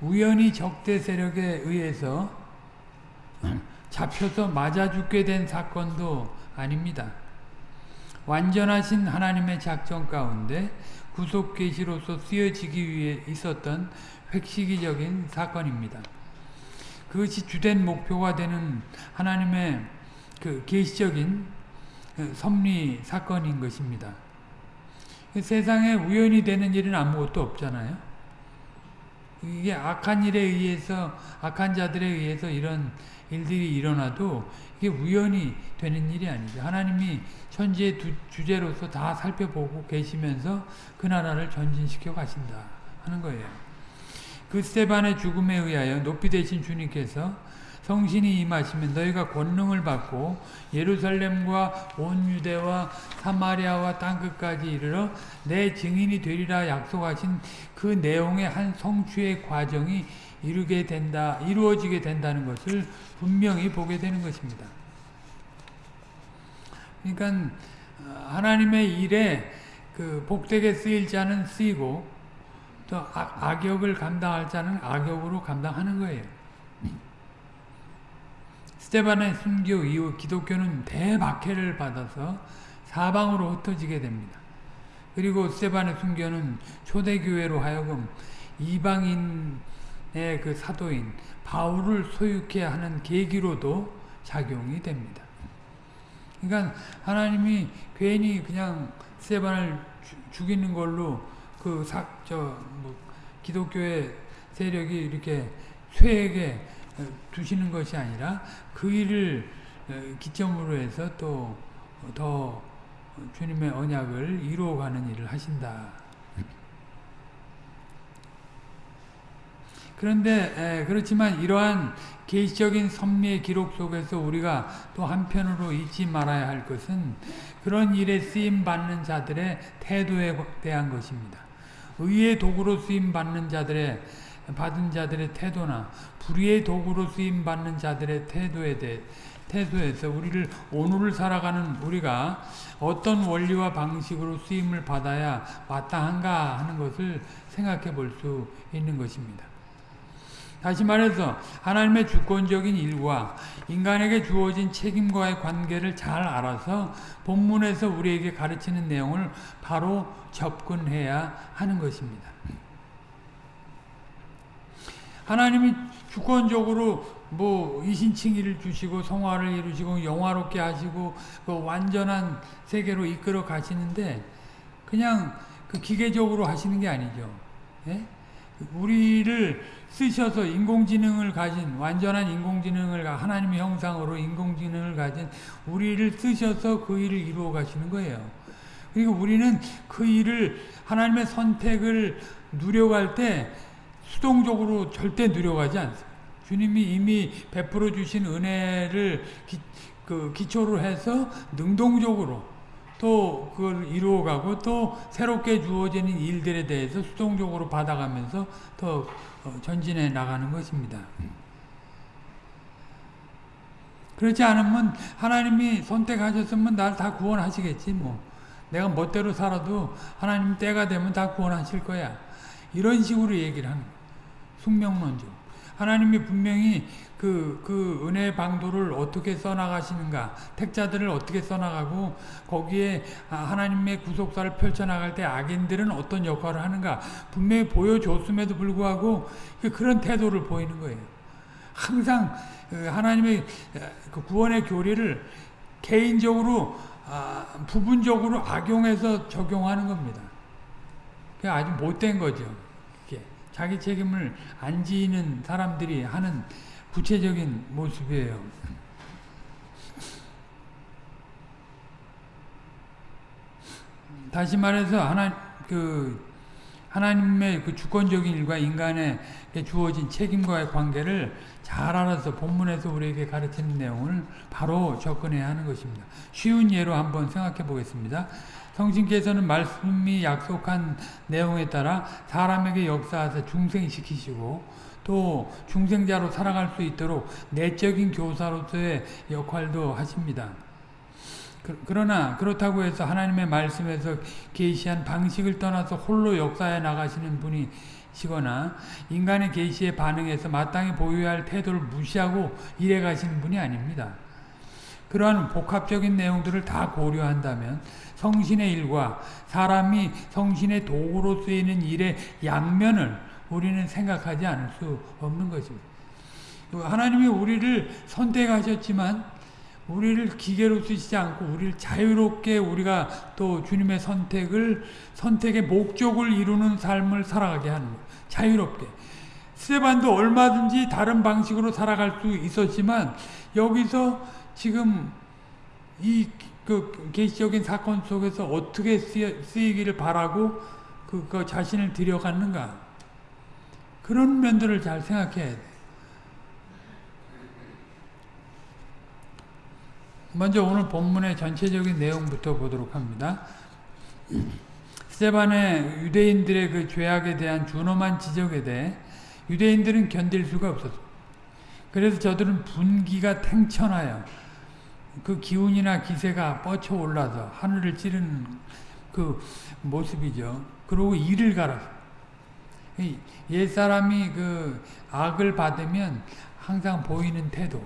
우연히 적대 세력에 의해서 잡혀서 맞아 죽게 된 사건도 아닙니다. 완전하신 하나님의 작전 가운데 구속 계시로서 쓰여지기 위해 있었던 획시기적인 사건입니다. 그것이 주된 목표가 되는 하나님의 그 계시적인 섭리 사건인 것입니다. 세상에 우연히 되는 일은 아무것도 없잖아요. 이게 악한 일에 의해서 악한 자들에 의해서 이런 일들이 일어나도 이게 우연히 되는 일이 아니죠. 하나님이 천지의 두, 주제로서 다 살펴보고 계시면서 그 나라를 전진시켜 가신다 하는 거예요. 그 스테반의 죽음에 의하여 높이 되신 주님께서 성신이 임하시면 너희가 권능을 받고 예루살렘과 온 유대와 사마리아와 땅끝까지 이르러 내 증인이 되리라 약속하신 그 내용의 한 성취의 과정이 이루게 된다, 이루어지게 된다는 것을 분명히 보게 되는 것입니다. 그러니까 하나님의 일에 그 복되게 쓰일 자는 쓰이고 또 악역을 감당할 자는 악역으로 감당하는 거예요. 스테반의 순교 이후 기독교는 대박해를 받아서 사방으로 흩어지게 됩니다. 그리고 스테반의 순교는 초대교회로 하여금 이방인의 그 사도인 바울을 소유케 하는 계기로도 작용이 됩니다. 그러니까 하나님이 괜히 그냥 스테반을 죽이는 걸로 그 사, 저, 뭐, 기독교의 세력이 이렇게 쇠에게 두시는 것이 아니라 그 일을 기점으로 해서 또 더 주님의 언약을 이루어가는 일을 하신다. 그런데 그렇지만 이러한 계시적인 섭리의 기록 속에서 우리가 또 한편으로 잊지 말아야 할 것은 그런 일에 쓰임 받는 자들의 태도에 대한 것입니다. 의의 도구로 쓰임 받는 자들의 받은 자들의 태도나 불의의 도구로 쓰임 받는 자들의 태도에 대해 태도에서 우리를 오늘을 살아가는 우리가 어떤 원리와 방식으로 쓰임을 받아야 마땅한가 하는 것을 생각해 볼 수 있는 것입니다. 다시 말해서 하나님의 주권적인 일과 인간에게 주어진 책임과의 관계를 잘 알아서 본문에서 우리에게 가르치는 내용을 바로 접근해야 하는 것입니다. 하나님이 주권적으로 뭐 이신칭의를 주시고 성화를 이루시고 영화롭게 하시고 그 완전한 세계로 이끌어 가시는데 그냥 그 기계적으로 하시는 게 아니죠. 예? 우리를 쓰셔서 인공지능을 가진 완전한 인공지능을 하나님의 형상으로 인공지능을 가진 우리를 쓰셔서 그 일을 이루어 가시는 거예요. 그리고 우리는 그 일을 하나님의 선택을 누려갈 때 수동적으로 절대 누려가지 않습니다. 주님이 이미 베풀어 주신 은혜를 기, 그 기초로 해서 능동적으로 또 그걸 이루어가고 또 새롭게 주어지는 일들에 대해서 수동적으로 받아가면서 더 전진해 나가는 것입니다. 그렇지 않으면 하나님이 선택하셨으면 날 다 구원하시겠지 뭐. 내가 멋대로 살아도 하나님 때가 되면 다 구원하실 거야. 이런 식으로 얘기를 하는 거예요. 숙명론적. 하나님이 분명히 그, 그 은혜의 방도를 어떻게 써나가시는가, 택자들을 어떻게 써나가고, 거기에 하나님의 구속사를 펼쳐나갈 때 악인들은 어떤 역할을 하는가, 분명히 보여줬음에도 불구하고 그 그런 태도를 보이는 거예요. 항상 그 하나님의 그 구원의 교리를 개인적으로, 아, 부분적으로 악용해서 적용하는 겁니다. 아주 못된 거죠. 자기 책임을 안 지는 사람들이 하는 구체적인 모습이에요. 다시 말해서 하나 그 하나님의 그 주권적인 일과 인간의 주어진 책임과의 관계를 잘 알아서 본문에서 우리에게 가르치는 내용을 바로 접근해야 하는 것입니다. 쉬운 예로 한번 생각해 보겠습니다. 성신께서는 말씀이 약속한 내용에 따라 사람에게 역사하사 중생시키시고 또 중생자로 살아갈 수 있도록 내적인 교사로서의 역할도 하십니다. 그러나 그렇다고 해서 하나님의 말씀에서 계시한 방식을 떠나서 홀로 역사해 나가시는 분이 시거나 인간의 계시에 반응해서 마땅히 보여야 할 태도를 무시하고 일해 가시는 분이 아닙니다. 그러한 복합적인 내용들을 다 고려한다면 성신의 일과 사람이 성신의 도구로 쓰이는 일의 양면을 우리는 생각하지 않을 수 없는 것입니다. 하나님이 우리를 선택하셨지만 우리를 기계로 쓰시지 않고 우리를 자유롭게 우리가 또 주님의 선택을 선택의 목적을 이루는 삶을 살아가게 하는 거예요. 자유롭게. 스테반도 얼마든지 다른 방식으로 살아갈 수 있었지만 여기서 지금 이 그 계시적인 사건 속에서 어떻게 쓰이기를 바라고 그, 그 자신을 들여갔는가 그런 면들을 잘 생각해야 돼. 먼저 오늘 본문의 전체적인 내용부터 보도록 합니다. 스테반의 유대인들의 그 죄악에 대한 준엄한 지적에 대해 유대인들은 견딜 수가 없었어. 그래서 저들은 분기가 탱천하여 그 기운이나 기세가 뻗쳐 올라서 하늘을 찌르는 그 모습이죠. 그리고 이를 갈아서. 옛사람이 그 악을 받으면 항상 보이는 태도.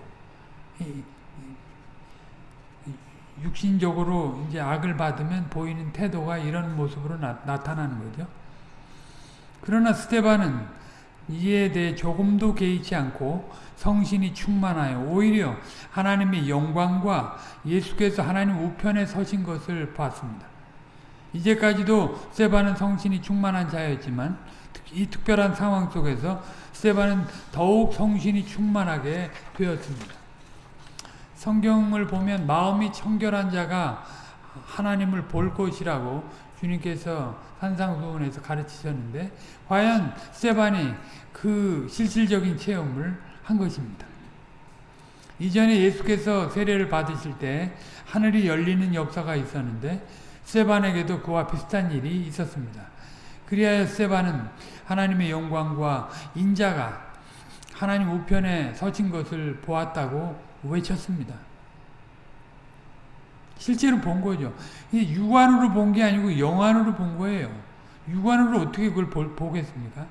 육신적으로 이제 악을 받으면 보이는 태도가 이런 모습으로 나, 타나는 거죠. 그러나 스테반은 이에 대해 조금도 개의치 않고 성신이 충만하여 오히려 하나님의 영광과 예수께서 하나님 우편에 서신 것을 봤습니다. 이제까지도 스테반은 성신이 충만한 자였지만 이 특별한 상황 속에서 스테반은 더욱 성신이 충만하게 되었습니다. 성경을 보면 마음이 청결한 자가 하나님을 볼 것이라고 주님께서 산상수훈에서 가르치셨는데 과연 스테반이 그 실질적인 체험을 한 것입니다. 이전에 예수께서 세례를 받으실 때 하늘이 열리는 역사가 있었는데 스테반에게도 그와 비슷한 일이 있었습니다. 그리하여 스테반은 하나님의 영광과 인자가 하나님 우편에 서신 것을 보았다고 외쳤습니다. 실제로 본 거죠. 육안으로 본 게 아니고 영안으로 본 거예요. 육안으로 어떻게 그걸 보, 보겠습니까?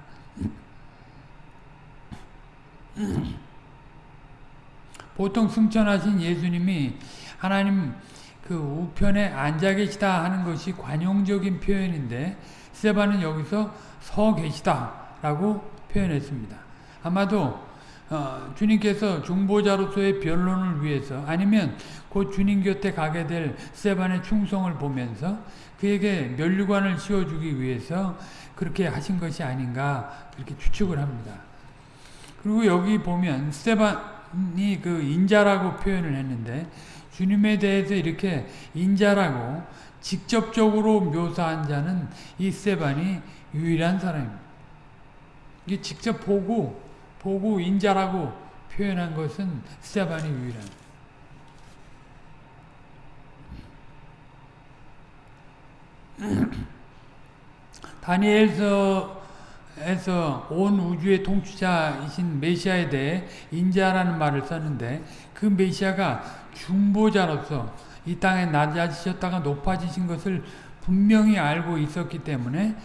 보통 승천하신 예수님이 하나님 그 우편에 앉아 계시다 하는 것이 관용적인 표현인데 스테반은 여기서 서 계시다 라고 표현했습니다. 아마도 어, 주님께서 중보자로서의 변론을 위해서 아니면 곧 주님 곁에 가게 될 스테반의 충성을 보면서 그에게 면류관을 씌워주기 위해서 그렇게 하신 것이 아닌가 그렇게 추측을 합니다. 그리고 여기 보면 스테반이 그 인자라고 표현을 했는데 주님에 대해서 이렇게 인자라고 직접적으로 묘사한 자는 이 스테반이 유일한 사람입니다. 이게 직접 보고 보고 인자라고 표현한 것은 스테반이 유일한. 다니엘서 에서 온 우주의 통치자이신 메시아에 대해 인자라는 말을 썼는데 그 메시아가 중보자로서 이 땅에 낮아지셨다가 높아지신 것을 분명히 알고 있었기 때문에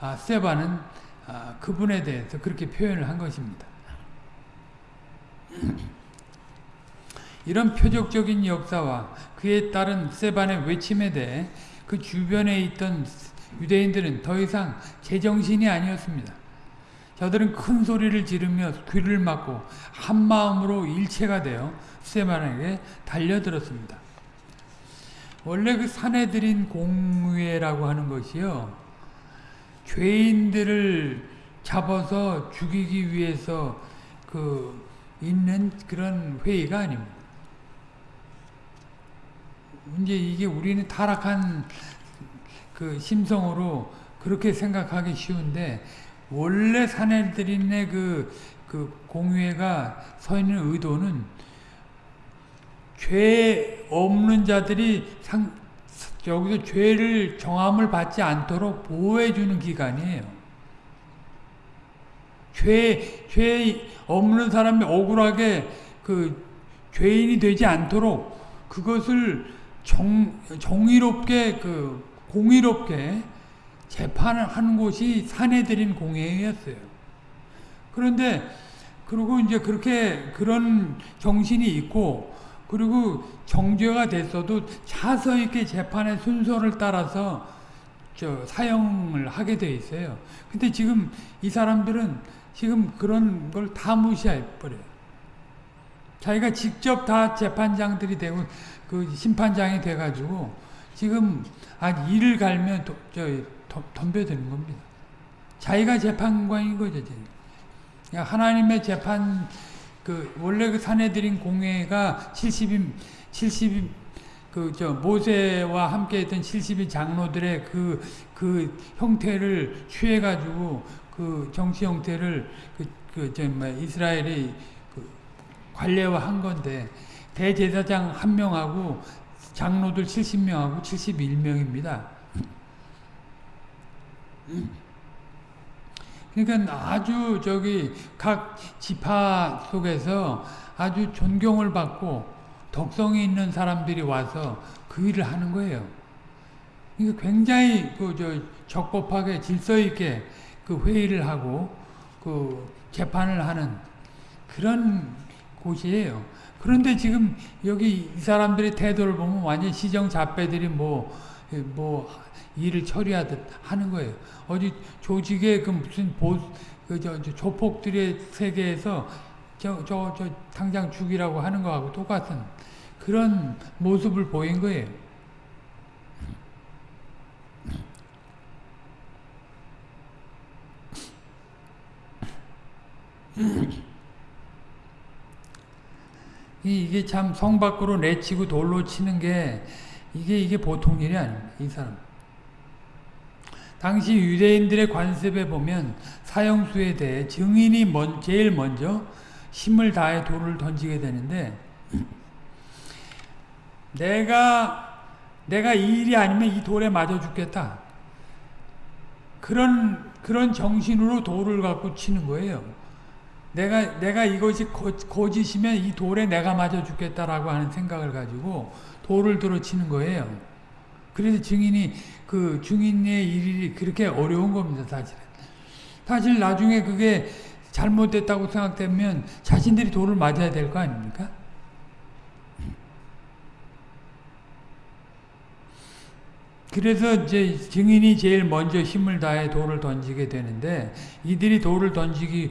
아, 세바는 아, 그분에 대해서 그렇게 표현을 한 것입니다. 이런 표적적인 역사와 그에 따른 세반의 외침에 대해 그 주변에 있던 유대인들은 더 이상 제정신이 아니었습니다. 저들은 큰 소리를 지르며 귀를 막고 한 마음으로 일체가 되어 스테반에게 달려들었습니다. 원래 그 사내들인 공회라고 하는 것이요. 죄인들을 잡아서 죽이기 위해서 그 있는 그런 회의가 아닙니다. 이제 이게 우리는 타락한 그 심성으로 그렇게 생각하기 쉬운데 원래 사내들인의 그, 그 공회가 서 있는 의도는 죄 없는 자들이 상, 여기서 죄를 정함을 받지 않도록 보호해주는 기관이에요. 죄, 죄 없는 사람이 억울하게 그 죄인이 되지 않도록 그것을 정, 정의롭게 그 공의롭게 재판을 하는 곳이 사내들인 공회였어요. 그런데 그리고 이제 그렇게 그런 정신이 있고 그리고 정죄가 됐어도 차서 있게 재판의 순서를 따라서 저 사형을 하게 돼 있어요. 근데 지금 이 사람들은 지금 그런 걸 다 무시해 버려요. 자기가 직접 다 재판장들이 되고 그 심판장이 돼 가지고 지금 한 일을 갈면 도, 저 덤벼드는 겁니다. 자기가 재판관인 거죠. 그러니까 하나님의 재판 그 원래 그 사내들인 공회가 70인 70인 그 저 모세와 함께 했던 70인 장로들의 그그 그 형태를 취해 가지고 그 정치 형태를 그그저 뭐 이스라엘이 그 관례화 한 건데 대제사장 한 명하고 장로들 70명하고 71명입니다. 그러니까 아주 저기 각 지파 속에서 아주 존경을 받고 덕성이 있는 사람들이 와서 그 일을 하는 거예요. 그러니까 굉장히 그 저 적법하게 질서 있게 그 회의를 하고 그 재판을 하는 그런 곳이에요. 그런데 지금 여기 이 사람들의 태도를 보면 완전 시정 잡배들이 뭐, 뭐, 일을 처리하듯 하는 거예요. 어디 조직의 그 무슨 보, 그, 저, 저 조폭들의 세계에서 저, 저, 저, 당장 죽이라고 하는 거하고 똑같은 그런 모습을 보인 거예요. 이게 참 성 밖으로 내치고 돌로 치는 게 이게 이게 보통 일이 아닙니다. 이 사람. 당시 유대인들의 관습에 보면 사형수에 대해 증인이 먼, 제일 먼저 힘을 다해 돌을 던지게 되는데 내가 내가 이 일이 아니면 이 돌에 맞아 죽겠다. 그런 그런 정신으로 돌을 갖고 치는 거예요. 내가 내가 이것이 거, 거짓이면 이 돌에 내가 맞아 죽겠다라고 하는 생각을 가지고 돌을 들어 치는 거예요. 그래서 증인이 그 증인의 일이 그렇게 어려운 겁니다, 사실은. 사실 나중에 그게 잘못됐다고 생각되면 자신들이 돌을 맞아야 될 거 아닙니까? 그래서 이제 증인이 제일 먼저 힘을 다해 돌을 던지게 되는데 이들이 돌을 던지기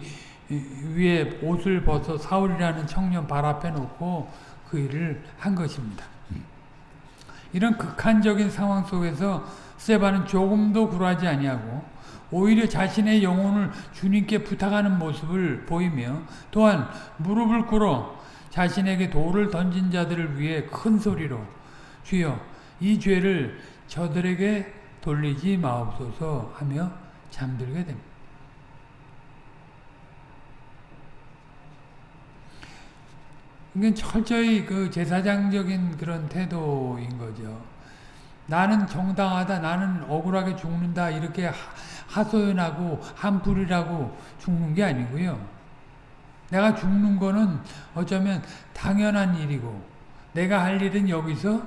위해 옷을 벗어 사울이라는 청년 발 앞에 놓고 그 일을 한 것입니다. 이런 극한적인 상황 속에서 세바는 조금도 굴하지 아니하고 오히려 자신의 영혼을 주님께 부탁하는 모습을 보이며 또한 무릎을 꿇어 자신에게 돌을 던진 자들을 위해 큰 소리로 주여 이 죄를 저들에게 돌리지 마옵소서 하며 잠들게 됩니다. 이건 철저히 그 제사장적인 그런 태도인 거죠. 나는 정당하다, 나는 억울하게 죽는다, 이렇게 하소연하고 한풀이라고 죽는 게 아니고요. 내가 죽는 거는 어쩌면 당연한 일이고, 내가 할 일은 여기서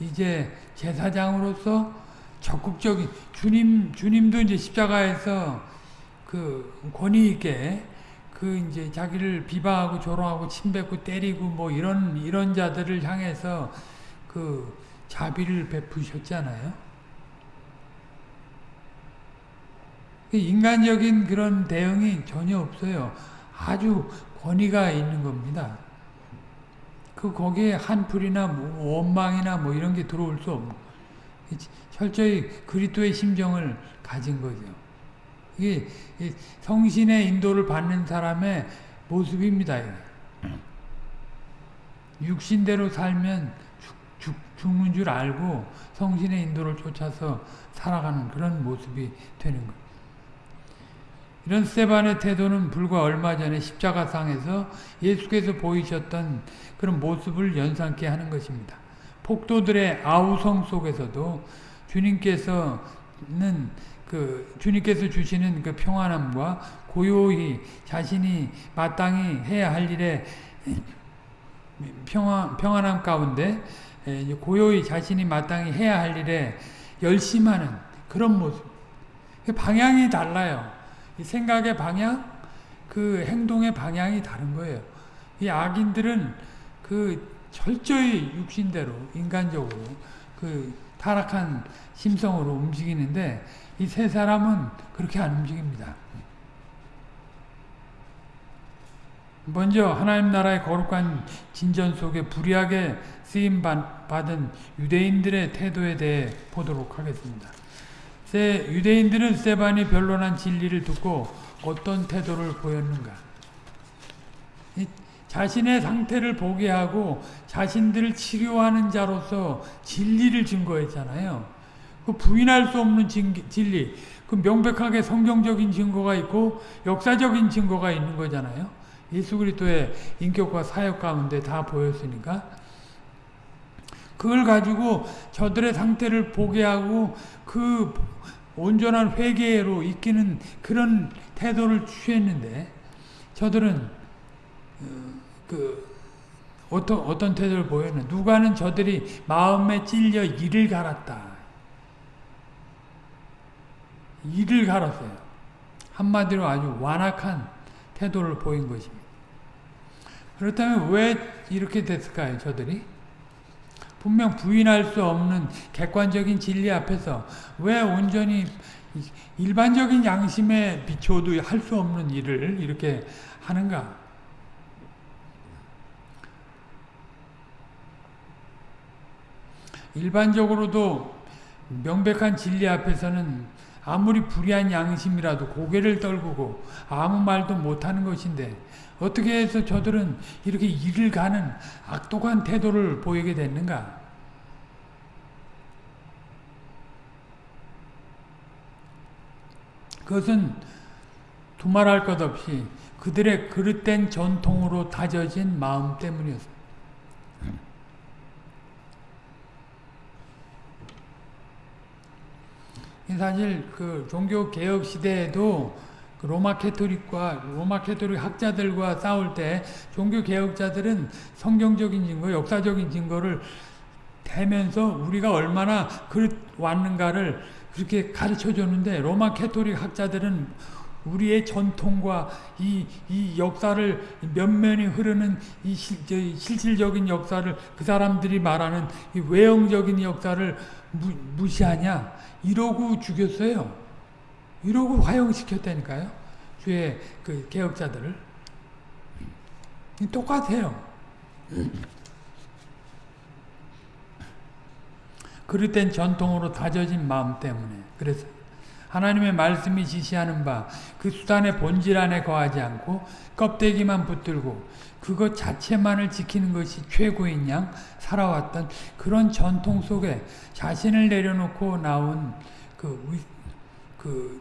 이제 제사장으로서 적극적인 주님 주님도 이제 십자가에서 그 권위 있게 그 이제 자기를 비방하고 조롱하고 침뱉고 때리고 뭐 이런 이런 자들을 향해서 그 자비를 베푸셨잖아요. 그 인간적인 그런 대응이 전혀 없어요. 아주 권위가 있는 겁니다. 그 거기에 한풀이나 뭐 원망이나 뭐 이런 게 들어올 수 없고 철저히 그리스도의 심정을 가진 거죠. 이게 성신의 인도를 받는 사람의 모습입니다. 육신대로 살면 죽, 죽, 는줄 알고 성신의 인도를 쫓아서 살아가는 그런 모습이 되는 거예요. 이런 스테반의 태도는 불과 얼마 전에 십자가상에서 예수께서 보이셨던 그런 모습을 연상케 하는 것입니다. 폭도들의 아우성 속에서도 주님께서는 그 주님께서 주시는 그 평안함과 고요히 자신이 마땅히 해야 할 일에 평안, 평안함 가운데 고요히 자신이 마땅히 해야 할 일에 열심하는 그런 모습. 방향이 달라요. 이 생각의 방향, 그 행동의 방향이 다른 거예요. 이 악인들은 그 철저히 육신대로 인간적으로 그 타락한 심성으로 움직이는데 이 세 사람은 그렇게 안 움직입니다. 먼저 하나님 나라의 거룩한 진전 속에 불의하게 쓰임 받은 유대인들의 태도에 대해 보도록 하겠습니다. 유대인들은 세반이 변론한 진리를 듣고 어떤 태도를 보였는가? 자신의 상태를 보게 하고 자신들을 치료하는 자로서 진리를 증거했잖아요. 그 부인할 수 없는 진리, 그 명백하게 성경적인 증거가 있고 역사적인 증거가 있는 거잖아요. 예수 그리스도의 인격과 사역 가운데 다 보였으니까 그걸 가지고 저들의 상태를 보게 하고 그 온전한 회개로 이끄는 그런 태도를 취했는데 저들은 어, 그 어떤 어떤 태도를 보였는 누가는 저들이 마음에 찔려 이를 갈았다. 이를 갈았어요. 한마디로 아주 완악한 태도를 보인 것입니다. 그렇다면 왜 이렇게 됐을까요, 저들이? 분명 부인할 수 없는 객관적인 진리 앞에서 왜 온전히 일반적인 양심에 비춰도 할 수 없는 일을 이렇게 하는가? 일반적으로도 명백한 진리 앞에서는 아무리 불의한 양심이라도 고개를 떨구고 아무 말도 못하는 것인데 어떻게 해서 저들은 이렇게 일을 가는 악독한 태도를 보이게 됐는가? 그것은 두말할 것 없이 그들의 그릇된 전통으로 다져진 마음 때문이었습니다. 사실 그 종교 개혁 시대에도 그 로마 캐톨릭과 로마 캐톨릭 학자들과 싸울 때 종교 개혁자들은 성경적인 증거, 역사적인 증거를 대면서 우리가 얼마나 그릇 왔는가를 그렇게 가르쳐 줬는데 로마 캐톨릭 학자들은 우리의 전통과 이, 이 역사를 면면이 흐르는 이 실, 실질적인 역사를 그 사람들이 말하는 이 외형적인 역사를 무, 무시하냐 이러고 죽였어요. 이러고 화형시켰다니까요. 주의 그 개혁자들을 똑같아요. 그릇된 전통으로 다져진 마음 때문에 그래서 하나님의 말씀이 지시하는 바 그 수단의 본질 안에 거하지 않고 껍데기만 붙들고 그것 자체만을 지키는 것이 최고인 양 살아왔던 그런 전통 속에 자신을 내려놓고 나온 그, 그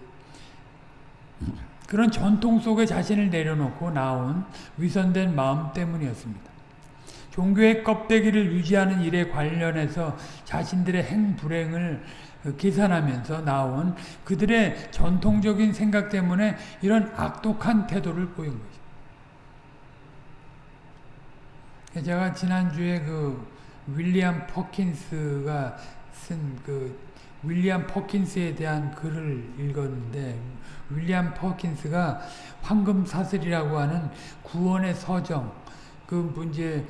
그런 전통 속에 자신을 내려놓고 나온 위선된 마음 때문이었습니다. 종교의 껍데기를 유지하는 일에 관련해서 자신들의 행불행을 계산하면서 나온 그들의 전통적인 생각 때문에 이런 악독한 태도를 보인 것입니다. 제가 지난주에 그 윌리엄 퍼킨스가 쓴 그 윌리엄 퍼킨스에 대한 글을 읽었는데 윌리엄 퍼킨스가 황금 사슬이라고 하는 구원의 서정 그 문제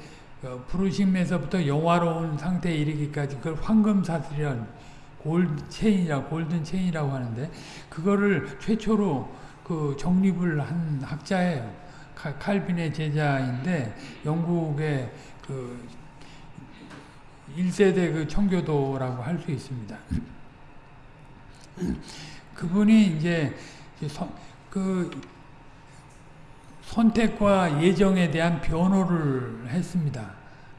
어, 부르심에서부터 영화로운 상태에 이르기까지 그걸 황금 사슬이란 골드 체인이라 골든 체인이라고 하는데 그거를 최초로 그 정립을 한 학자예요. 칼빈의 제자인데 영국의 그 1세대 그 청교도라고 할 수 있습니다. 그분이 이제 그 선택과 예정에 대한 변호를 했습니다.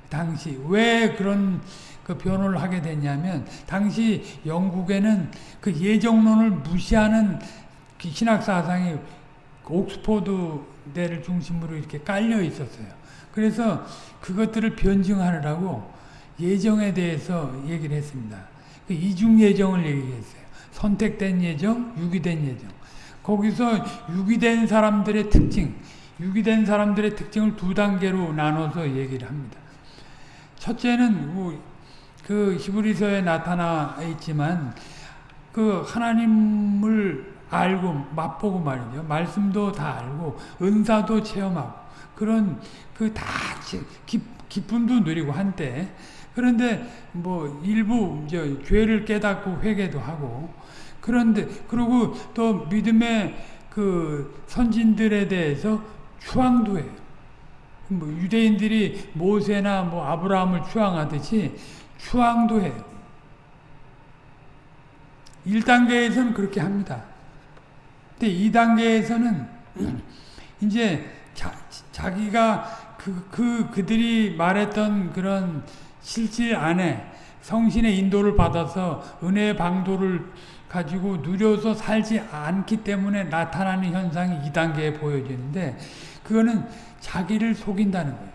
당시 왜 그런 그 변호를 하게 됐냐면 당시 영국에는 그 예정론을 무시하는 그 신학 사상이 옥스포드 대를 중심으로 이렇게 깔려 있었어요. 그래서 그것들을 변증하느라고 예정에 대해서 얘기를 했습니다. 그 이중 예정을 얘기했어요. 선택된 예정, 유기된 예정. 거기서 유기된 사람들의 특징, 유기된 사람들의 특징을 두 단계로 나눠서 얘기를 합니다. 첫째는 뭐 그 히브리서에 나타나 있지만 그 하나님을 알고 맛보고 말이죠. 말씀도 다 알고 은사도 체험하고 그런 그 다 기쁨도 누리고 한때 그런데 뭐 일부 이제 죄를 깨닫고 회개도 하고 그런데 그리고 또 믿음의 그 선진들에 대해서 추앙도 해요. 뭐 유대인들이 모세나 뭐 아브라함을 추앙하듯이 추앙도 해요. 1단계에서는 그렇게 합니다. 근데 2단계에서는 이제 자, 자기가 그, 그, 그들이 말했던 그런 실질 안에 성신의 인도를 받아서 은혜의 방도를 가지고 누려서 살지 않기 때문에 나타나는 현상이 2단계에 보여지는데 그거는 자기를 속인다는 거예요.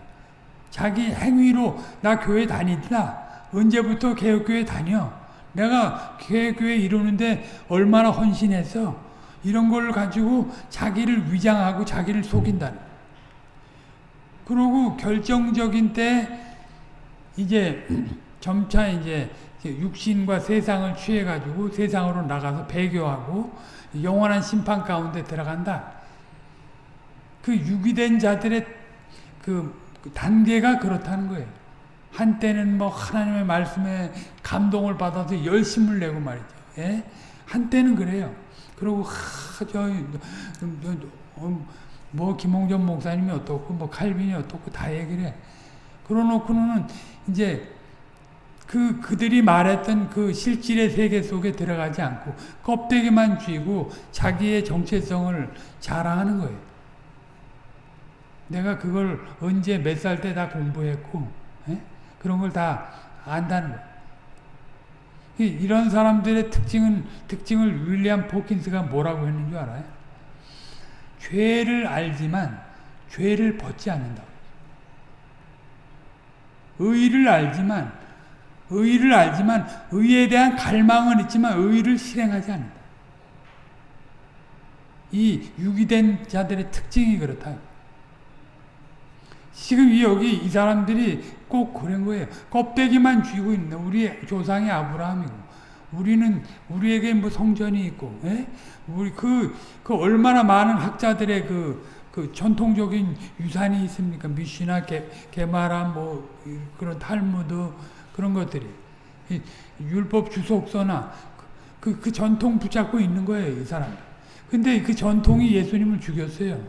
자기 행위로 나 교회 다니더라. 언제부터 개혁교회 다녀? 내가 개혁교회 이루는데 얼마나 헌신했어? 이런 걸 가지고 자기를 위장하고 자기를 속인다는 그리고 결정적인 때 이제 점차 이제 육신과 세상을 취해가지고 세상으로 나가서 배교하고 영원한 심판 가운데 들어간다. 그 유기된 자들의 그 단계가 그렇다는 거예요. 한때는 뭐 하나님의 말씀에 감동을 받아서 열심을 내고 말이죠. 예? 한때는 그래요. 그리고 하, 저, 어, 뭐 김홍전 목사님이 어떻고 뭐 칼빈이 어떻고 다 얘기를 해. 그러놓고는 이제 그 그들이 말했던 그 실질의 세계 속에 들어가지 않고 껍데기만 쥐고 자기의 정체성을 자랑하는 거예요. 내가 그걸 언제 몇 살 때 다 공부했고 에? 예? 그런 걸 다 안다는 거예요. 이런 사람들의 특징은 특징을 윌리엄 포킨스가 뭐라고 했는 줄 알아요? 죄를 알지만 죄를 벗지 않는다. 의를 알지만 의를 알지만 의에 대한 갈망은 있지만 의를 실행하지 않는다. 이 유기된 자들의 특징이 그렇다. 지금 여기 이 사람들이 꼭 그런 거예요. 껍데기만 쥐고 있는 우리 조상이 아브라함이고 우리는 우리에게 뭐 성전이 있고, 예? 우리 그, 그 얼마나 많은 학자들의 그, 그 전통적인 유산이 있습니까? 미시나 게, 게마라 뭐 그런 탈무드 그런 것들이 율법 주석서나 그, 그 전통 붙잡고 있는 거예요, 이 사람. 근데 그 전통이 예수님을 죽였어요.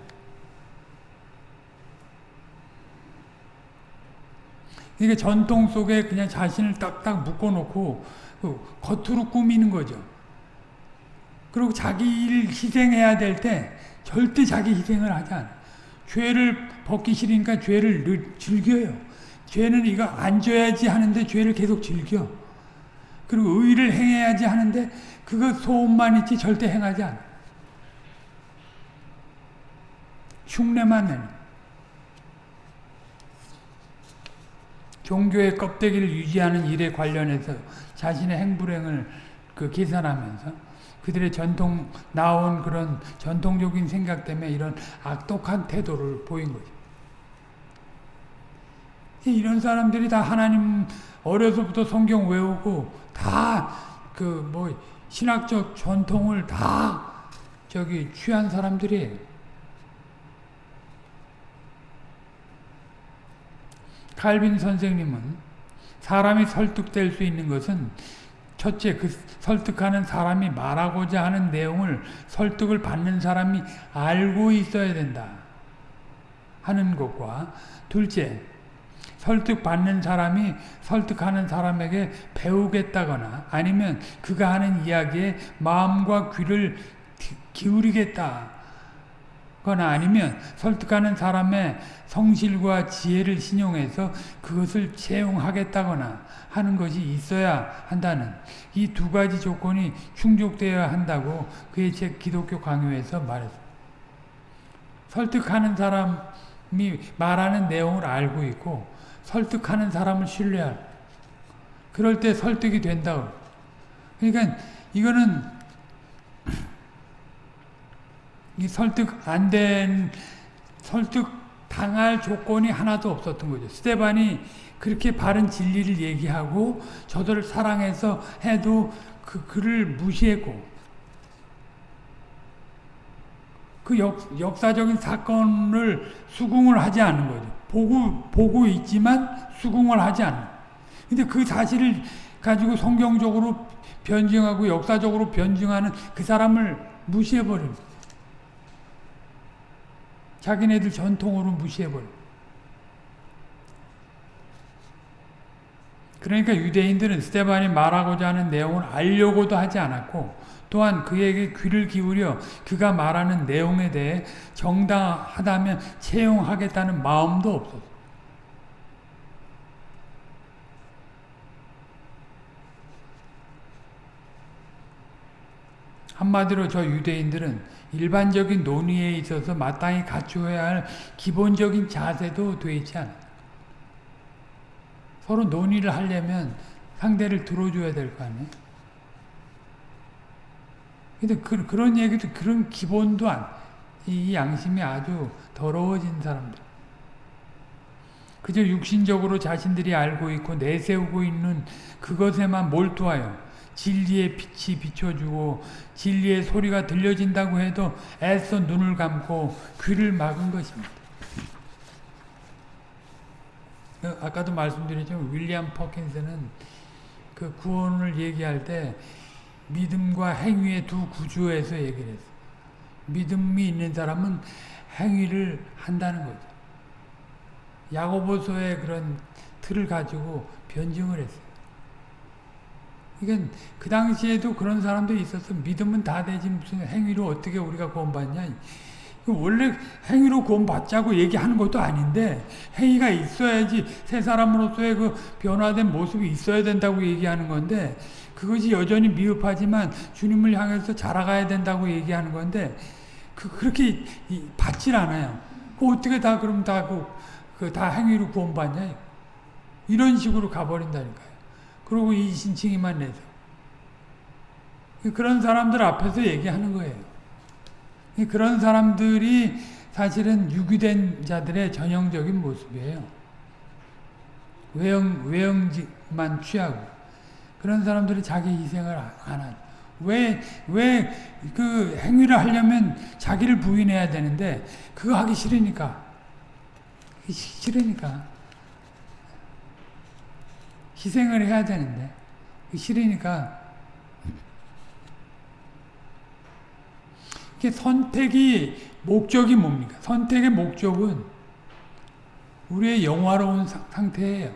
이게 전통 속에 그냥 자신을 딱딱 묶어놓고 그 겉으로 꾸미는 거죠. 그리고 자기 일 희생해야 될 때 절대 자기 희생을 하지 않아. 죄를 벗기 싫으니까 죄를 즐겨요. 죄는 이거 안 줘야지 하는데 죄를 계속 즐겨. 그리고 의를 행해야지 하는데 그거 소원만 있지 절대 행하지 않아. 흉내만 내는. 종교의 껍데기를 유지하는 일에 관련해서 자신의 행불행을 그 계산하면서 그들의 전통 나온 그런 전통적인 생각 때문에 이런 악독한 태도를 보인 거죠. 이런 사람들이 다 하나님 어려서부터 성경 외우고 다 그 뭐 신학적 전통을 다 저기 취한 사람들이에요. 칼빈 선생님은 사람이 설득될 수 있는 것은 첫째, 그 설득하는 사람이 말하고자 하는 내용을 설득을 받는 사람이 알고 있어야 된다. 하는 것과 둘째, 설득받는 사람이 설득하는 사람에게 배우겠다거나 아니면 그가 하는 이야기에 마음과 귀를 기울이겠다. 거나 아니면 설득하는 사람의 성실과 지혜를 신용해서 그것을 채용하겠다거나 하는 것이 있어야 한다는 이 두 가지 조건이 충족되어야 한다고 그의 책 기독교 강요에서 말했습니다. 설득하는 사람이 말하는 내용을 알고 있고 설득하는 사람을 신뢰할 그럴 때 설득이 된다고 그러니까 이거는 이 설득 안 된 설득 당할 조건이 하나도 없었던 거죠. 스테반이 그렇게 바른 진리를 얘기하고 저들을 사랑해서 해도 그 그를 무시했고 그 역, 역사적인 사건을 수긍을 하지 않는 거죠. 보고 보고 있지만 수긍을 하지 않는. 근데 그 사실을 가지고 성경적으로 변증하고 역사적으로 변증하는 그 사람을 무시해버립니다. 자기네들 전통으로 무시해버려. 그러니까 유대인들은 스테반이 말하고자 하는 내용을 알려고도 하지 않았고 또한 그에게 귀를 기울여 그가 말하는 내용에 대해 정당하다면 채용하겠다는 마음도 없었어. 한마디로 저 유대인들은 일반적인 논의에 있어서 마땅히 갖추어야 할 기본적인 자세도 되어 있지 않아요. 서로 논의를 하려면 상대를 들어줘야 될 거 아니에요. 근데 그, 그런 얘기도 그런 기본도 안, 이 양심이 아주 더러워진 사람들. 그저 육신적으로 자신들이 알고 있고 내세우고 있는 그것에만 몰두하여 진리의 빛이 비춰주고 진리의 소리가 들려진다고 해도 애써 눈을 감고 귀를 막은 것입니다. 어, 아까도 말씀드렸지만 윌리엄 퍼킨스는 그 구원을 얘기할 때 믿음과 행위의 두 구조에서 얘기를 했어요. 믿음이 있는 사람은 행위를 한다는 거죠. 야고보서의 그런 틀을 가지고 변증을 했어요. 그러니까 그 당시에도 그런 사람도 있었어. 믿음은 다 되지 무슨 행위로 어떻게 우리가 구원받냐. 원래 행위로 구원받자고 얘기하는 것도 아닌데 행위가 있어야지 새 사람으로서의 그 변화된 모습이 있어야 된다고 얘기하는 건데 그것이 여전히 미흡하지만 주님을 향해서 자라가야 된다고 얘기하는 건데 그 그렇게 받질 않아요. 그 어떻게 다 그럼 다 그 그 다 행위로 구원받냐? 이런 식으로 가버린다니까요. 그리고 이 신칭이만 내서 그런 사람들 앞에서 얘기하는 거예요. 그런 사람들이 사실은 유기된 자들의 전형적인 모습이에요. 외형, 외형만 취하고. 그런 사람들이 자기 희생을 안 하죠. 왜, 왜 그 행위를 하려면 자기를 부인해야 되는데, 그거 하기 싫으니까. 싫으니까. 희생을 해야 되는데, 싫으니까. 선택이 목적이 뭡니까? 선택의 목적은 우리의 영화로운 상태예요.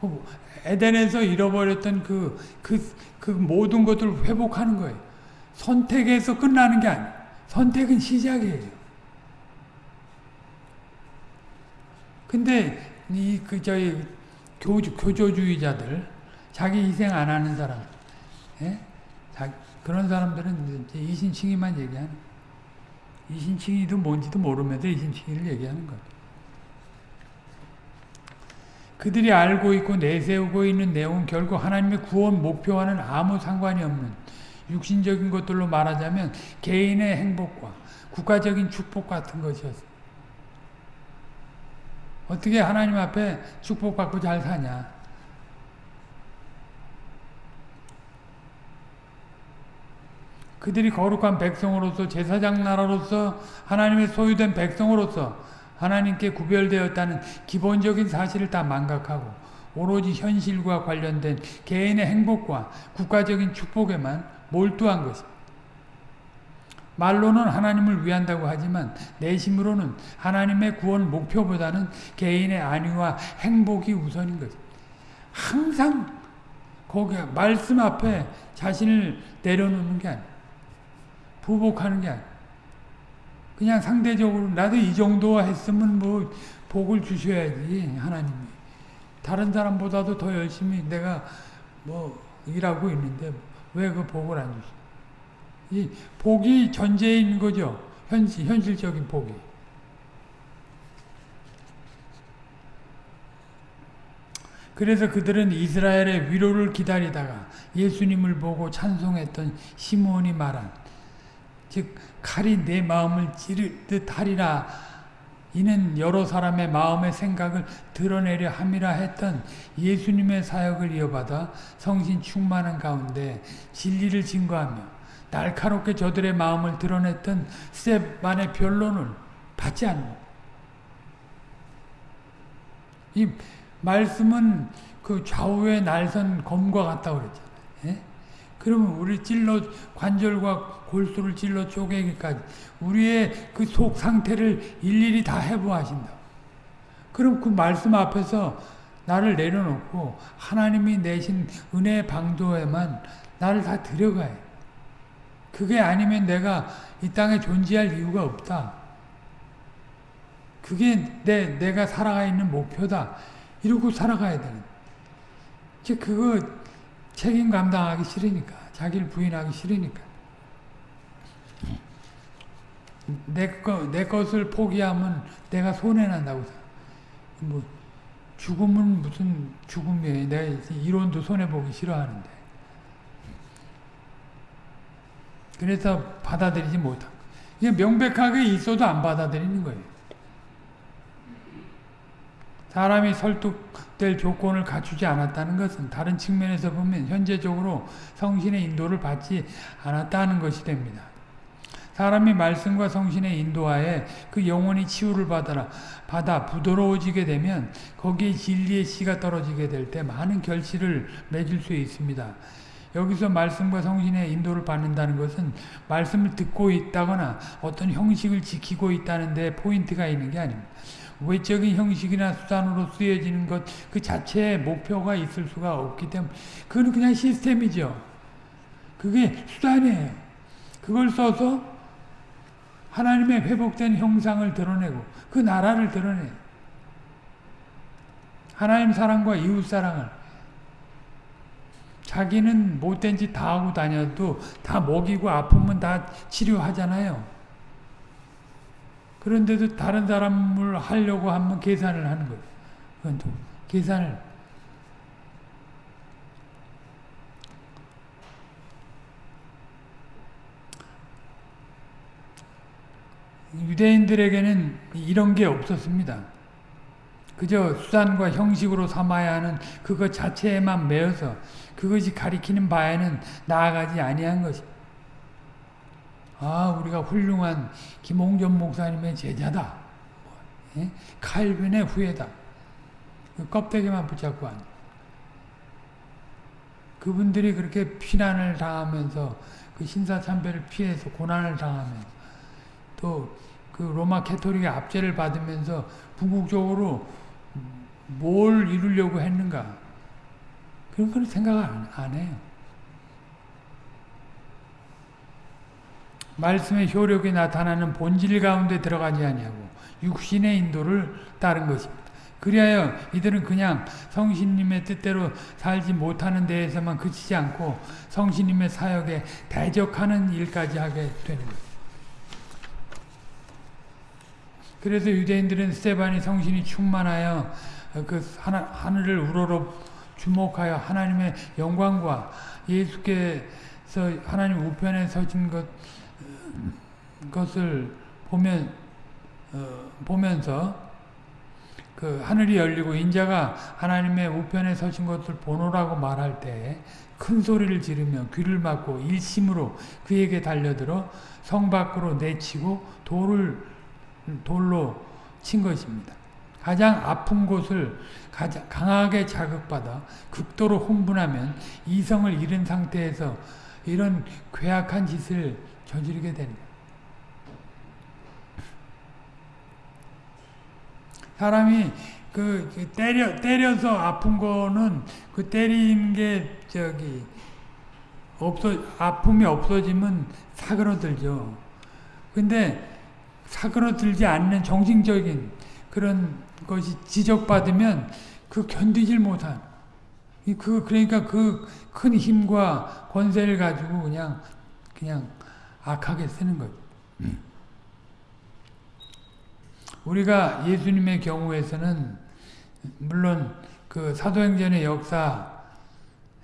어, 에덴에서 잃어버렸던 그, 그, 그 모든 것들을 회복하는 거예요. 선택에서 끝나는 게 아니에요. 선택은 시작이에요. 근데, 이, 그, 저희, 교주, 교조주의자들, 자기 희생 안 하는 사람, 예? 자, 그런 사람들은 이제 이신칭의만 얘기하는 이신칭의도 뭔지도 모르면서 이신칭의를 얘기하는 것. 그들이 알고 있고 내세우고 있는 내용은 결국 하나님의 구원 목표와는 아무 상관이 없는 육신적인 것들로 말하자면 개인의 행복과 국가적인 축복 같은 것이었어요. 어떻게 하나님 앞에 축복받고 잘 사냐. 그들이 거룩한 백성으로서 제사장 나라로서 하나님의 소유된 백성으로서 하나님께 구별되었다는 기본적인 사실을 다 망각하고 오로지 현실과 관련된 개인의 행복과 국가적인 축복에만 몰두한 것입니다. 말로는 하나님을 위한다고 하지만 내심으로는 하나님의 구원 목표보다는 개인의 안위와 행복이 우선인 것입니다. 항상 거기 말씀 앞에 자신을 내려놓는 게 아니에요. 부복하는 게 아니에요. 그냥 상대적으로 나도 이 정도 했으면 뭐 복을 주셔야지 하나님이. 다른 사람보다도 더 열심히 내가 뭐 일하고 있는데 왜 그 복을 안 주시? 이 복이 있는 거죠. 현실 현실적인 복이. 그래서 그들은 이스라엘의 위로를 기다리다가 예수님을 보고 찬송했던 시몬이 말한 즉 칼이 내 마음을 찌를 듯 하리라 이는 여러 사람의 마음의 생각을 드러내려 함이라 했던 예수님의 사역을 이어받아 성신 충만한 가운데 진리를 증거하며 날카롭게 저들의 마음을 드러냈던 스테반의 변론을 받지 않는 이 말씀은 그 좌우의 날선 검과 같다고 그랬잖아요. 예? 그러면 우리 찔러 관절과 골수를 찔러 쪼개기까지 우리의 그 속 상태를 일일이 다 해부하신다. 그럼 그 말씀 앞에서 나를 내려놓고 하나님이 내신 은혜의 방도에만 나를 다 들여가요. 그게 아니면 내가 이 땅에 존재할 이유가 없다. 그게 내, 내가 살아가 있는 목표다. 이러고 살아가야 되는. 즉, 그거 책임 감당하기 싫으니까. 자기를 부인하기 싫으니까. 내, 거, 내 것을 포기하면 내가 손해난다고. 뭐, 죽음은 무슨 죽음이에요. 내가 이론도 손해보기 싫어하는데. 그래서 받아들이지 못하고. 이게 명백하게 있어도 안 받아들이는 거예요. 사람이 설득될 조건을 갖추지 않았다는 것은 다른 측면에서 보면 현재적으로 성신의 인도를 받지 않았다는 것이 됩니다. 사람이 말씀과 성신의 인도하에 그 영혼이 치유를 받아라, 받아 부드러워지게 되면 거기에 진리의 씨가 떨어지게 될 때 많은 결실을 맺을 수 있습니다. 여기서 말씀과 성신의 인도를 받는다는 것은 말씀을 듣고 있다거나 어떤 형식을 지키고 있다는 데 포인트가 있는 게 아닙니다. 외적인 형식이나 수단으로 쓰여지는 것 그 자체에 목표가 있을 수가 없기 때문에 그건 그냥 시스템이죠. 그게 수단이에요. 그걸 써서 하나님의 회복된 형상을 드러내고 그 나라를 드러내 하나님 사랑과 이웃 사랑을 자기는 못된 짓 다 하고 다녀도 다 먹이고 아프면 다 치료하잖아요. 그런데도 다른 사람을 하려고 하면 계산을 하는 거예요. 계산을 유대인들에게는 이런 게 없었습니다. 그저 수단과 형식으로 삼아야 하는 그것 자체에만 매여서 그것이 가리키는 바에는 나아가지 아니한 것입니다. 아, 우리가 훌륭한 김홍전 목사님의 제자다. 예? 칼빈의 후예다. 그 껍데기만 붙잡고 앉 그분들이 그렇게 피난을 당하면서 그 신사참배를 피해서 고난을 당하면서 또 그 로마 캐토릭의 압제를 받으면서 궁극적으로 뭘 이루려고 했는가 그런 걸 생각을 안, 안 해요. 말씀의 효력이 나타나는 본질 가운데 들어가지 아니하고 육신의 인도를 따른 것입니다. 그리하여 이들은 그냥 성신님의 뜻대로 살지 못하는 데에서만 그치지 않고 성신님의 사역에 대적하는 일까지 하게 되는 것. 그래서 유대인들은 스테반이 성신이 충만하여 그 하늘을 우러러 주목하여 하나님의 영광과 예수께서 하나님 우편에 서신 것 것을 보면 어, 보면서 그 하늘이 열리고 인자가 하나님의 우편에 서신 것을 보노라고 말할 때 큰 소리를 지르며 귀를 막고 일심으로 그에게 달려들어 성 밖으로 내치고 돌을 돌로 친 것입니다. 가장 아픈 곳을 가장 강하게 자극받아 극도로 흥분하면 이성을 잃은 상태에서 이런 괴악한 짓을 저지르게 됩니다. 사람이 그, 그 때려 때려서 아픈 거는 그 때린 게 저기 없어 아픔이 없어지면 사그러들죠. 근데 사그러들지 않는 정신적인 그런 것이 지적받으면 그 견디질 못한 그 그러니까 그 큰 힘과 권세를 가지고 그냥 그냥 악하게 쓰는 거죠. 우리가 예수님의 경우에서는 물론 그 사도행전의 역사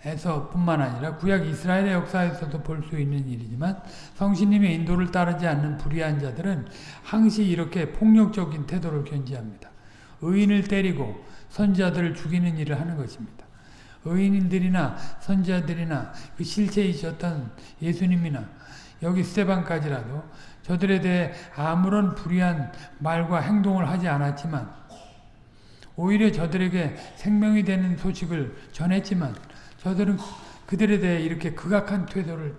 에서 뿐만 아니라 구약 이스라엘의 역사에서도 볼 수 있는 일이지만 성신님의 인도를 따르지 않는 불의한 자들은 항시 이렇게 폭력적인 태도를 견지합니다. 의인을 때리고 선자들을 죽이는 일을 하는 것입니다. 의인들이나 선자들이나 그 실체이셨던 예수님이나 여기 스테반까지라도 저들에 대해 아무런 불의한 말과 행동을 하지 않았지만 오히려 저들에게 생명이 되는 소식을 전했지만 저들은 그들에 대해 이렇게 극악한 태도를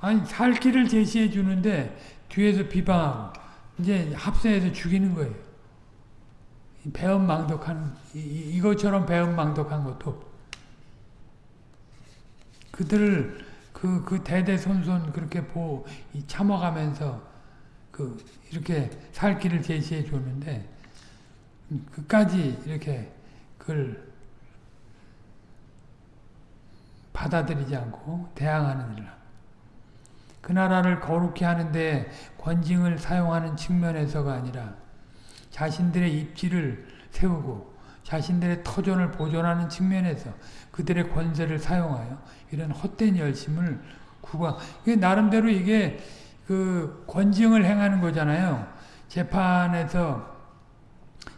아니 살 길을 제시해 주는데 뒤에서 비방하고 이제 합세해서 죽이는 거예요. 배은망덕한 이, 것처럼 배은망덕한 것도 그들을 그, 그 대대손손 그렇게 보, 참아가면서 그, 이렇게 살 길을 제시해 줬는데, 그까지 이렇게 그걸 받아들이지 않고 대항하는 일을 그 나라를 거룩히 하는데 권징을 사용하는 측면에서가 아니라 자신들의 입지를 세우고 자신들의 터전을 보존하는 측면에서 그들의 권세를 사용하여 이런 헛된 열심을 구가 나름대로 이게 그 권징을 행하는 거잖아요. 재판에서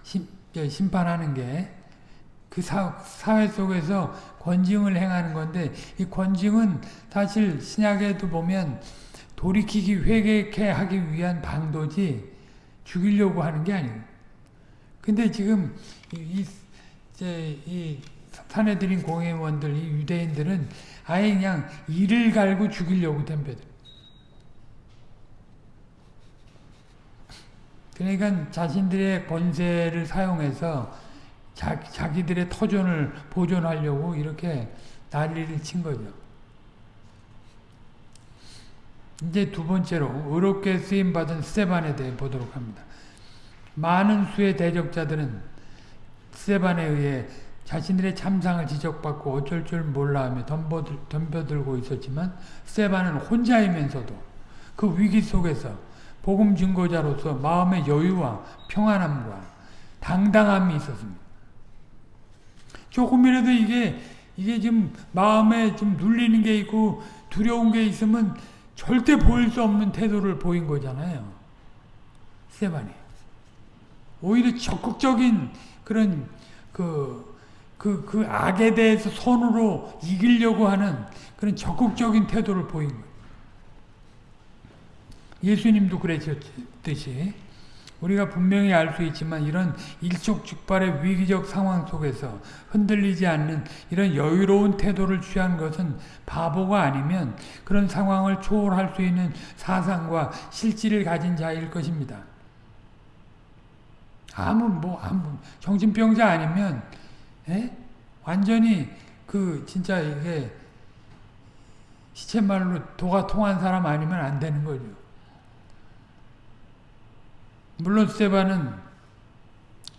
심, 심판하는 게 그 사회 속에서 권징을 행하는 건데 이 권징은 사실 신약에도 보면 돌이키기 회개케 하기 위한 방도지 죽이려고 하는 게 아니에요. 근데 지금 이, 이제 이 사내들인 공회원들, 이 유대인들은 아예 그냥 이를 갈고 죽이려고 덤벼들. 그러니까 자신들의 권세를 사용해서 자, 자기들의 터전을 보존하려고 이렇게 난리를 친 거죠. 이제 두 번째로 의롭게 쓰임받은 스테반에 대해 보도록 합니다. 많은 수의 대적자들은 스테반에 의해 자신들의 참상을 지적받고 어쩔 줄 몰라하며 덤벼들, 덤벼들고 있었지만 스테반은 혼자이면서도 그 위기 속에서 복음 증거자로서 마음의 여유와 평안함과 당당함이 있었습니다. 조금이라도 이게 이게 좀 마음에 좀 눌리는 게 있고 두려운 게 있으면 절대 보일 수 없는 태도를 보인 거잖아요. 스테반이. 오히려 적극적인 그런 그, 그, 그 악에 대해서 손으로 이기려고 하는 그런 적극적인 태도를 보인 거예요. 예수님도 그랬듯이 우리가 분명히 알 수 있지만 이런 일촉즉발의 위기적 상황 속에서 흔들리지 않는 이런 여유로운 태도를 취한 것은 바보가 아니면 그런 상황을 초월할 수 있는 사상과 실질을 가진 자일 것입니다. 아무 뭐 아무 정신병자 아니면 에? 예? 완전히 그 진짜 이게 시체말로 도가 통한 사람 아니면 안 되는 거죠. 물론 스테반은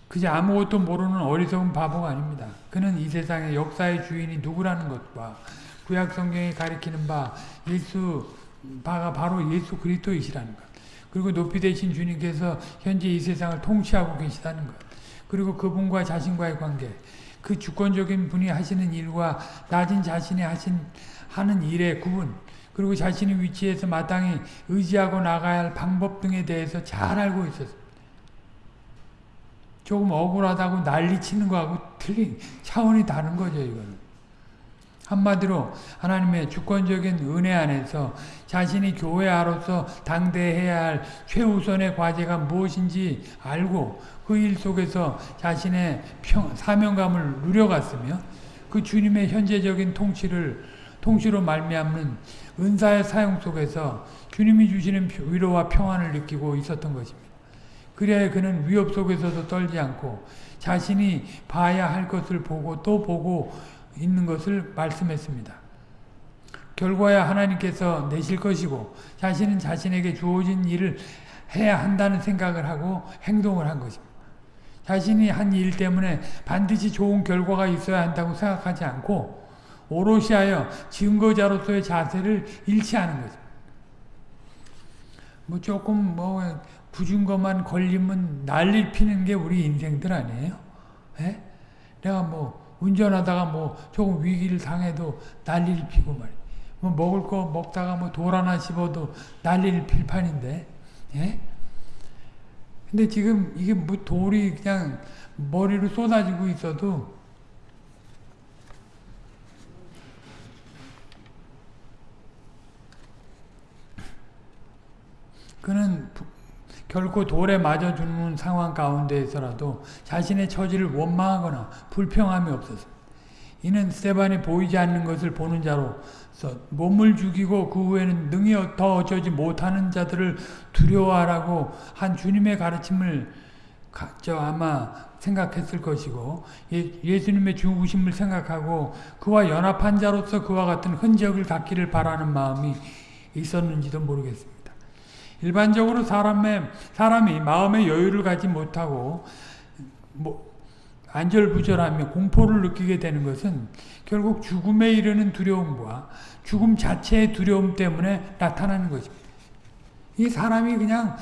그저 아무것도 모르는 어리석은 바보가 아닙니다. 그는 이 세상의 역사의 주인이 누구라는 것과 구약 성경이 가리키는 바 예수 바가 바로 예수 그리스도이시라는 것. 그리고 높이 되신 주님께서 현재 이 세상을 통치하고 계시다는 것. 그리고 그분과 자신과의 관계. 그 주권적인 분이 하시는 일과 낮은 자신이 하신 하는 일의 구분. 그리고 자신의 위치에서 마땅히 의지하고 나가야 할 방법 등에 대해서 잘 알고 있었습니다. 조금 억울하다고 난리치는 거하고 틀린 차원이 다른 거죠, 이거는. 한마디로 하나님의 주권적인 은혜 안에서 자신이 교회아로서 당대해야 할 최우선의 과제가 무엇인지 알고 그 일 속에서 자신의 평, 사명감을 누려갔으며 그 주님의 현재적인 통치를 통치로 말미암는 은사의 사용 속에서 주님이 주시는 위로와 평안을 느끼고 있었던 것입니다. 그래야 그는 위협 속에서도 떨지 않고 자신이 봐야 할 것을 보고 또 보고 있는 것을 말씀했습니다. 결과야 하나님께서 내실 것이고 자신은 자신에게 주어진 일을 해야 한다는 생각을 하고 행동을 한 것입니다. 자신이 한 일 때문에 반드시 좋은 결과가 있어야 한다고 생각하지 않고 오롯이 하여 증거자로서의 자세를 잃지 않은 거죠. 뭐 조금 뭐 것만 걸리면 난리 피는 게 우리 인생들 아니에요? 에? 예? 내가 뭐 운전하다가 뭐 조금 위기를 당해도 난리를 피고 말이야. 뭐 먹을 거 먹다가 뭐 돌 하나 씹어도 난리를 필 판인데, 예? 근데 지금 이게 뭐 돌이 그냥 머리로 쏟아지고 있어도 그는 결코 돌에 맞아 죽는 상황 가운데에서라도 자신의 처지를 원망하거나 불평함이 없었습니다. 이는 스테반이 보이지 않는 것을 보는 자로서 몸을 죽이고 그 후에는 능히 더 어쩌지 못하는 자들을 두려워하라고 한 주님의 가르침을 저 아마 생각했을 것이고 예, 수님의 죽으심을 생각하고 그와 연합한 자로서 그와 같은 흔적을 갖기를 바라는 마음이 있었는지도 모르겠습니다. 일반적으로 사람의, 사람이 마음의 여유를 갖지 못하고 뭐 안절부절하며 공포를 느끼게 되는 것은 결국 죽음에 이르는 두려움과 죽음 자체의 두려움 때문에 나타나는 것입니다. 이 사람이 그냥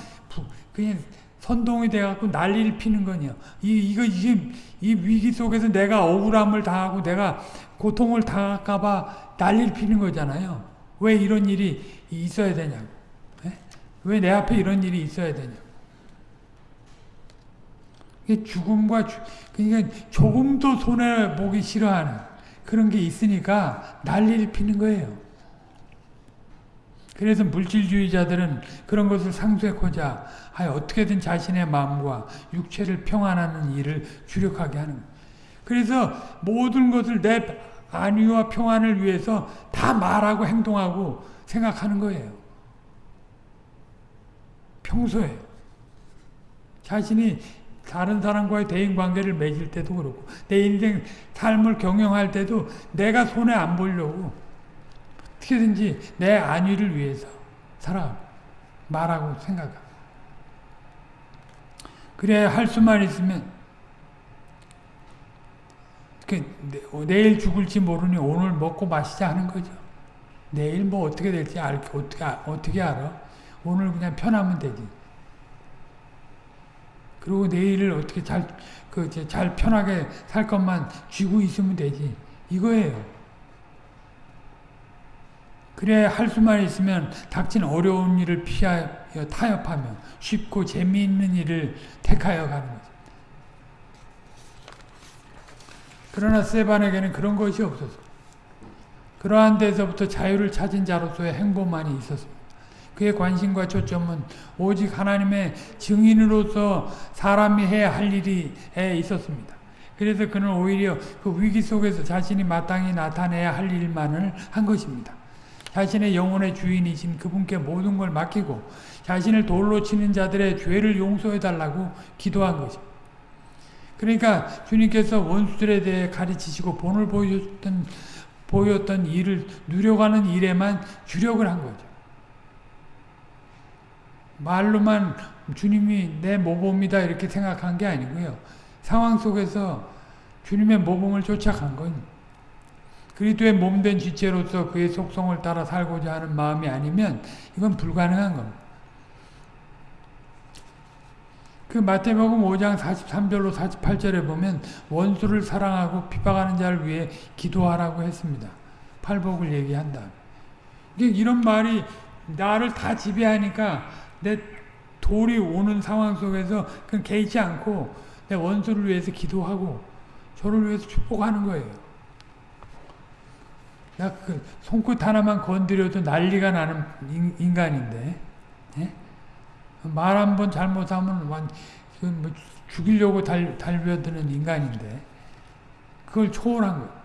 그냥 선동이 돼갖고 난리를 피는 거냐. 이 이거 이게 이 위기 속에서 내가 억울함을 당하고 내가 고통을 당할까봐 난리를 피는 거잖아요. 왜 이런 일이 있어야 되냐고. 왜 내 앞에 이런 일이 있어야 되냐. 죽음과 그러니까 조금도 손해 보기 싫어하는 그런 게 있으니까 난리를 피는 거예요. 그래서 물질주의자들은 그런 것을 상쇄하고자 하여 어떻게든 자신의 마음과 육체를 평안하는 일을 주력하게 하는. 그래서 모든 것을 내 안위와 평안을 위해서 다 말하고 행동하고 생각하는 거예요. 평소에 자신이 다른 사람과의 대인관계를 맺을 때도 그렇고 내 인생 삶을 경영할 때도 내가 손해 안 보려고 어떻게든지 내 안위를 위해서 살아 말하고 생각하고 그래야 할 수만 있으면 그 내일 죽을지 모르니 오늘 먹고 마시자 하는 거죠. 내일 뭐 어떻게 될지 알, 어떻게, 어떻게 알아? 오늘 그냥 편하면 되지. 그리고 내일을 어떻게 잘, 그, 잘 편하게 살 것만 쥐고 있으면 되지. 이거예요. 그래, 할 수만 있으면 닥친 어려운 일을 피하여 타협하며 쉽고 재미있는 일을 택하여 가는 거죠. 그러나 세반에게는 그런 것이 없었어. 그러한 데서부터 자유를 찾은 자로서의 행보만이 있었습니다. 그의 관심과 초점은 오직 하나님의 증인으로서 사람이 해야 할 일이 있었습니다. 그래서 그는 오히려 그 위기 속에서 자신이 마땅히 나타내야 할 일만을 한 것입니다. 자신의 영혼의 주인이신 그분께 모든 걸 맡기고 자신을 돌로 치는 자들의 죄를 용서해 달라고 기도한 것입니다. 그러니까 주님께서 원수들에 대해 가르치시고 본을 보였던 보였던 일을 누려가는 일에만 주력을 한 거죠. 말로만 주님이 내 모범이다 이렇게 생각한 게 아니고요. 상황 속에서 주님의 모범을 쫓아간 건 그리스도의 몸된 지체로서 그의 속성을 따라 살고자 하는 마음이 아니면 이건 불가능한 겁니다. 그 마태복음 5장 43절로 48절에 보면 원수를 사랑하고 비박하는 자를 위해 기도하라고 했습니다. 팔복을 얘기한다. 이런 말이 나를 다 지배하니까 내 돌이 오는 상황 속에서 그 개의치 않고 내 원수를 위해서 기도하고 저를 위해서 축복하는 거예요. 나 그 손끝 하나만 건드려도 난리가 나는 인, 간인데 예? 말 한 번 잘못하면 완, 뭐 죽이려고 달, 달려드는 인간인데 그걸 초월한 거예요.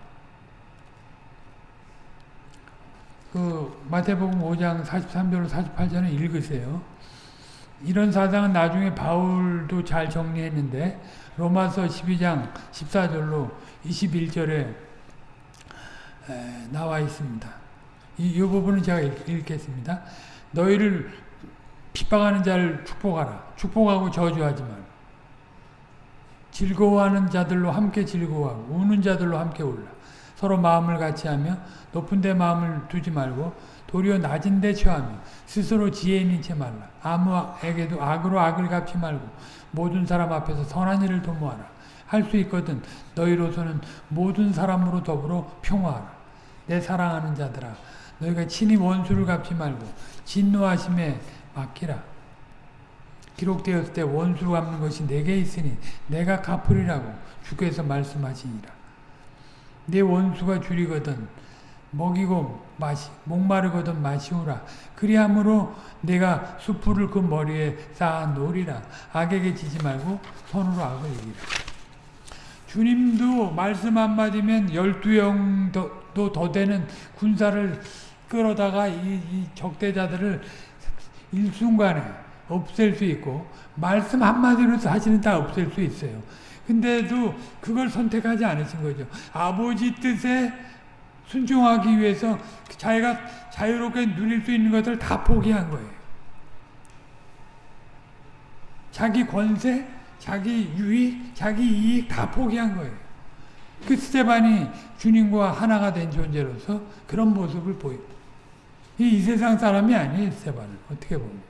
그 마태복음 5장 43절 48절을 읽으세요. 이런 사상은 나중에 바울도 잘 정리했는데 로마서 12장 14절로 21절에 나와 있습니다. 이, 이 부분은 제가 읽, 겠습니다 너희를 핍박하는 자를 축복하라. 축복하고 저주하지 말 즐거워하는 자들로 함께 즐거워하고 우는 자들로 함께 울라. 서로 마음을 같이 하며 높은 데 마음을 두지 말고 도리어 낮은 데 처하며 스스로 지혜 있는 채 말라. 아무에게도 악으로 악을 갚지 말고 모든 사람 앞에서 선한 일을 도모하라. 할 수 있거든 너희로서는 모든 사람으로 더불어 평화하라. 내 사랑하는 자들아 너희가 친히 원수를 갚지 말고 진노하심에 맡기라. 기록되었을 때 원수 갚는 것이 내게 있으니 내가 갚으리라고 주께서 말씀하시니라. 내 원수가 줄이거든 먹이고 마시 목마르거든 마시오라. 그리함으로 내가 수풀을 그 머리에 쌓아 놓으리라. 악에게 지지 말고 손으로 악을 이기라. 주님도 말씀 한마디면 열두 영도 더 되는 군사를 끌어다가 이, 이 적대자들을 일순간에 없앨 수 있고 말씀 한마디로 사실은 다 없앨 수 있어요. 근데도 그걸 선택하지 않으신 거죠. 아버지 뜻에 순종하기 위해서 자기가 자유롭게 누릴 수 있는 것을 다 포기한 거예요. 자기 권세, 자기 유익, 자기 이익 다 포기한 거예요. 그 스테반이 주님과 하나가 된 존재로서 그런 모습을 보입 이, 이 세상 사람이 아니에요, 스테반은. 어떻게 보면.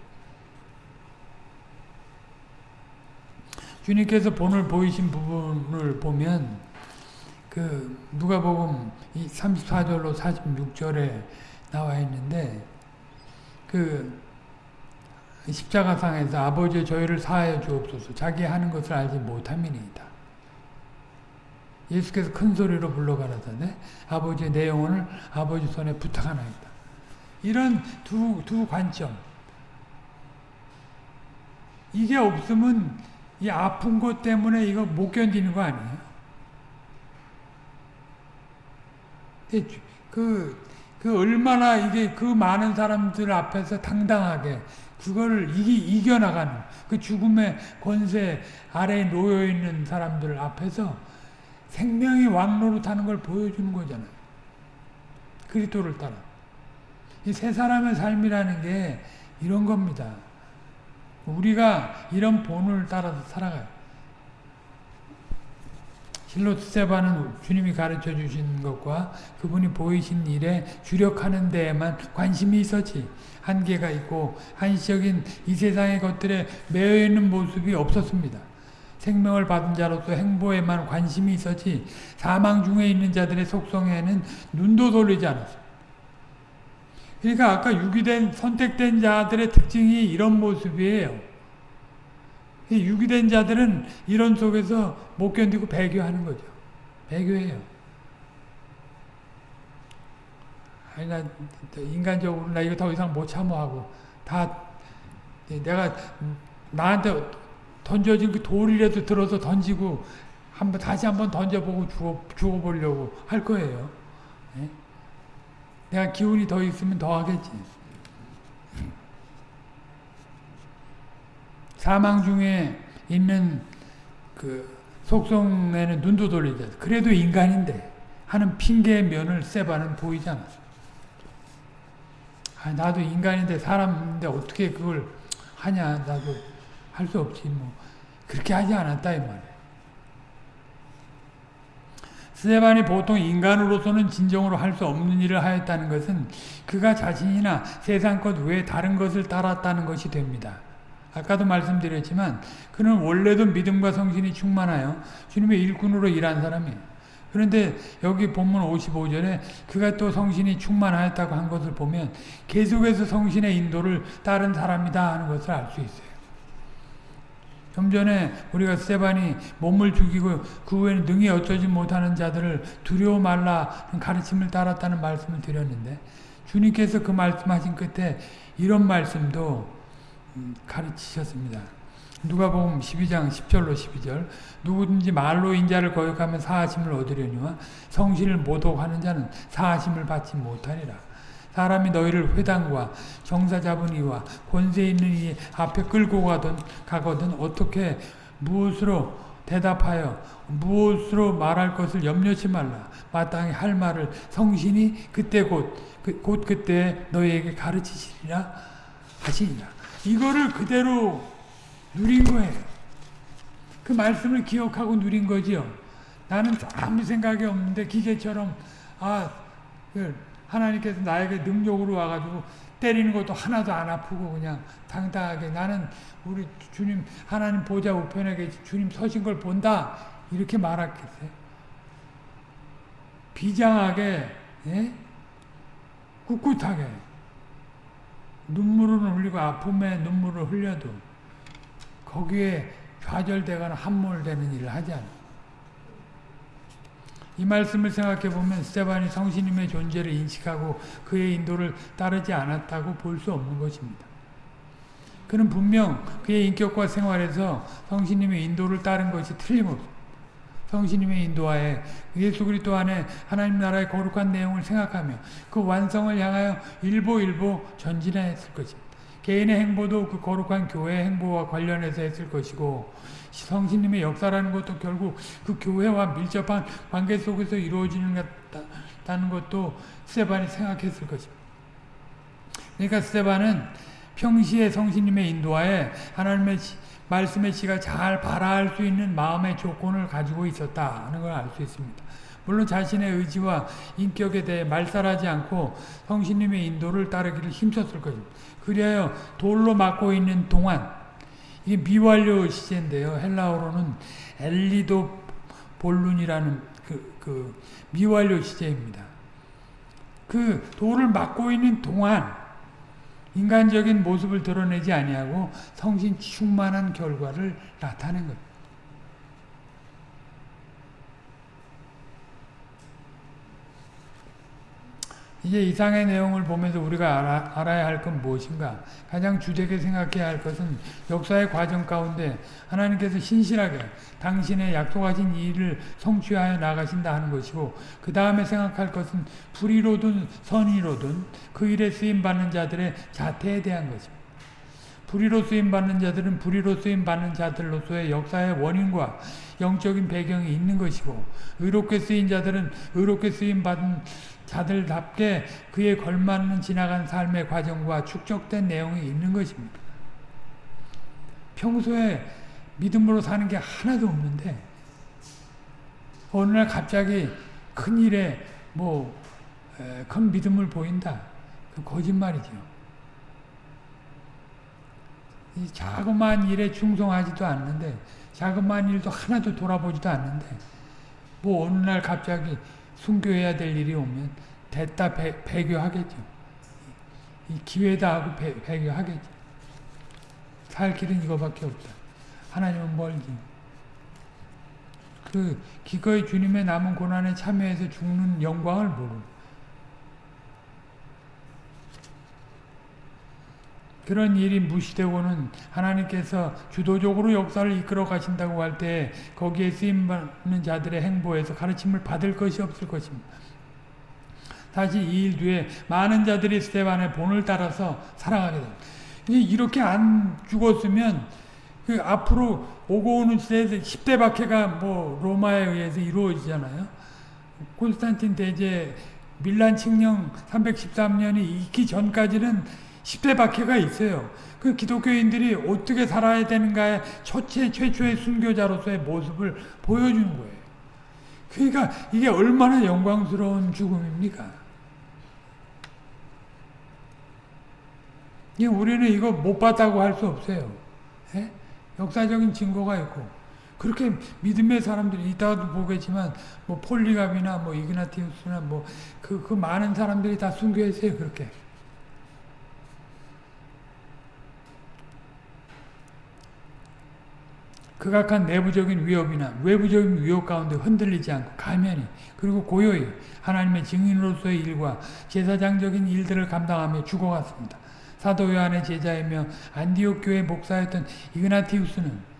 주님께서 본을 보이신 부분을 보면 그 누가복음 34절로 46절에 나와 있는데 그 십자가상에서 아버지 저희를 사하여 주옵소서 자기 하는 것을 알지 못함이니이다. 예수께서 큰 소리로 불러가라사대 아버지 내 영혼을 아버지 손에 부탁하나이다. 이런 두, 두 관점 이게 없으면 이 아픈 것 때문에 이거 못 견디는 거 아니에요? 그, 그 얼마나 이게 그 많은 사람들 앞에서 당당하게 그거를 이기, 이겨나가는 그 죽음의 권세 아래에 놓여있는 사람들 앞에서 생명이 왕노릇하는 걸 보여주는 거잖아요. 그리스도를 따라. 이 세 사람의 삶이라는 게 이런 겁니다. 우리가 이런 본을 따라서 살아가요. 실로 스테반은 주님이 가르쳐 주신 것과 그분이 보이신 일에 주력하는 데에만 관심이 있었지 한계가 있고 한시적인 이 세상의 것들에 매여 있는 모습이 없었습니다. 생명을 받은 자로서 행보에만 관심이 있었지 사망 중에 있는 자들의 속성에는 눈도 돌리지 않았어요. 그러니까 아까 유기된 선택된 자들의 특징이 이런 모습이에요. 유기된 자들은 이런 속에서 못 견디고 배교하는 거죠. 배교해요. 아니 나 인간적으로 나 이거 더 이상 못 참아하고 다 내가 나한테 던져진 그 돌이라도 들어서 던지고 한번 다시 한번 던져보고 죽어 죽어보려고 할 거예요. 네? 내가 기운이 더 있으면 더 하겠지. 사망 중에 있는 그 속성에는 눈도 돌리자. 그래도 인간인데 하는 핑계의 면을 세바는 보이지 않았어. 아, 나도 인간인데 사람인데 어떻게 그걸 하냐. 나도 할 수 없지 뭐. 그렇게 하지 않았다 이 말이에요. 스테반이 보통 인간으로서는 진정으로 할 수 없는 일을 하였다는 것은 그가 자신이나 세상 것 외에 다른 것을 따랐다는 것이 됩니다. 아까도 말씀드렸지만 그는 원래도 믿음과 성신이 충만하여 주님의 일꾼으로 일한 사람이에요. 그런데 여기 본문 55절에 그가 또 성신이 충만하였다고 한 것을 보면 계속해서 성신의 인도를 따른 사람이다 하는 것을 알 수 있어요. 좀 전에 우리가 스테반이 몸을 죽이고 그 후에는 능히 어쩌지 못하는 자들을 두려워 말라 가르침을 따랐다는 말씀을 드렸는데 주님께서 그 말씀하신 끝에 이런 말씀도 가르치셨습니다. 누가복음 12장 10절로 12절 누구든지 말로 인자를 거역하면 사하심을 얻으려니와 성신을 모독하는 자는 사하심을 받지 못하리라. 사람이 너희를 회당과 정사 잡은 이와 권세 있는 이 앞에 끌고 가든 가거든 어떻게 무엇으로 대답하여 무엇으로 말할 것을 염려치 말라. 마땅히 할 말을 성신이 그때 곧, 그, 곧 그때 너희에게 가르치시리라 하시니라. 이거를 그대로 누린 거예요. 그 말씀을 기억하고 누린 거지요. 나는 아무 생각이 없는데 기계처럼 아그 하나님께서 나에게 능력으로 와가지고 때리는 것도 하나도 안 아프고 그냥 당당하게 나는 우리 주님 하나님 보좌 우편에 계신 주님 서신 걸 본다 이렇게 말하겠어요. 비장하게 예? 꿋꿋하게 눈물을 흘리고 아픔에 눈물을 흘려도 거기에 좌절되거나 함몰되는 일을 하지 않아요. 이 말씀을 생각해 보면 스테반이 성신님의 존재를 인식하고 그의 인도를 따르지 않았다고 볼 수 없는 것입니다. 그는 분명 그의 인격과 생활에서 성신님의 인도를 따른 것이 틀림없습니다. 성신님의 인도하에 예수 그리스도 안에 하나님 나라의 거룩한 내용을 생각하며 그 완성을 향하여 일보일보 전진했을 것입니다. 개인의 행보도 그 거룩한 교회 행보와 관련해서 했을 것이고 성신님의 역사라는 것도 결국 그 교회와 밀접한 관계 속에서 이루어지는 다는 것도 스테반이 생각했을 것입니다. 그러니까 스테반은 평시에 성신님의 인도하에 하나님의 말씀의 씨가 잘 발화할 수 있는 마음의 조건을 가지고 있었다는 걸 알 수 있습니다. 물론 자신의 의지와 인격에 대해 말살하지 않고 성신님의 인도를 따르기를 힘썼을 것입니다. 그리하여 돌로 막고 있는 동안 이게 미완료 시제인데요. 헬라어로는 엘리도 볼룬이라는 그, 그 미완료 시제입니다. 그 돌을 막고 있는 동안 인간적인 모습을 드러내지 아니하고 성신 충만한 결과를 나타낸 것. 이제 이상의 내용을 보면서 우리가 알아, 알아야 할 건 무엇인가? 가장 주되게 생각해야 할 것은 역사의 과정 가운데 하나님께서 신실하게 당신의 약속하신 일을 성취하여 나가신다 하는 것이고 그 다음에 생각할 것은 불의로든 선의로든 그 일에 쓰임받는 자들의 자태에 대한 것입니다. 불의로 쓰임받는 자들은 불의로 쓰임받는 자들로서의 역사의 원인과 영적인 배경이 있는 것이고 의롭게 쓰인 자들은 의롭게 쓰임받은 자들답게 그에 걸맞는 지나간 삶의 과정과 축적된 내용이 있는 것입니다. 평소에 믿음으로 사는 게 하나도 없는데 어느 날 갑자기 큰 일에 뭐 큰 믿음을 보인다. 그 거짓말이죠. 이 자그마한 일에 충성하지도 않는데 자그마한 일도 하나도 돌아보지도 않는데 뭐 어느 날 갑자기 순교해야 될 일이 오면 됐다 배, 배교하겠죠. 이 기회다 하고 배, 배교하겠죠. 살 길은 이거밖에 없다. 하나님은 멀지. 그 기꺼이 주님의 남은 고난에 참여해서 죽는 영광을 모르고 그런 일이 무시되고는 하나님께서 주도적으로 역사를 이끌어 가신다고 할 때 거기에 쓰임받는 자들의 행보에서 가르침을 받을 것이 없을 것입니다. 다시 이 일 뒤에 많은 자들이 스테반의 본을 따라서 살아가게 됩니다. 이렇게 안 죽었으면 그 앞으로 오고 오는 시대에 10대 박해가 뭐 로마에 의해서 이루어지잖아요. 콘스탄틴 대제 밀란 칙령 313년이 있기 전까지는 10대 박해가 있어요. 그 기독교인들이 어떻게 살아야 되는가의 초체, 최초의 순교자로서의 모습을 보여주는 거예요. 그러니까 이게 얼마나 영광스러운 죽음입니까? 우리는 이거 못 봤다고 할 수 없어요. 예? 역사적인 증거가 있고 그렇게 믿음의 사람들이 이따가도 보겠지만 뭐 폴리갑이나 뭐 이그나티우스나 뭐 그그 그 많은 사람들이 다 순교했어요 그렇게. 극악한 내부적인 위협이나 외부적인 위협 가운데 흔들리지 않고 가면히 그리고 고요히 하나님의 증인으로서의 일과 제사장적인 일들을 감당하며 죽어갔습니다. 사도 요한의 제자이며 안디옥 교회 목사였던 이그나티우스는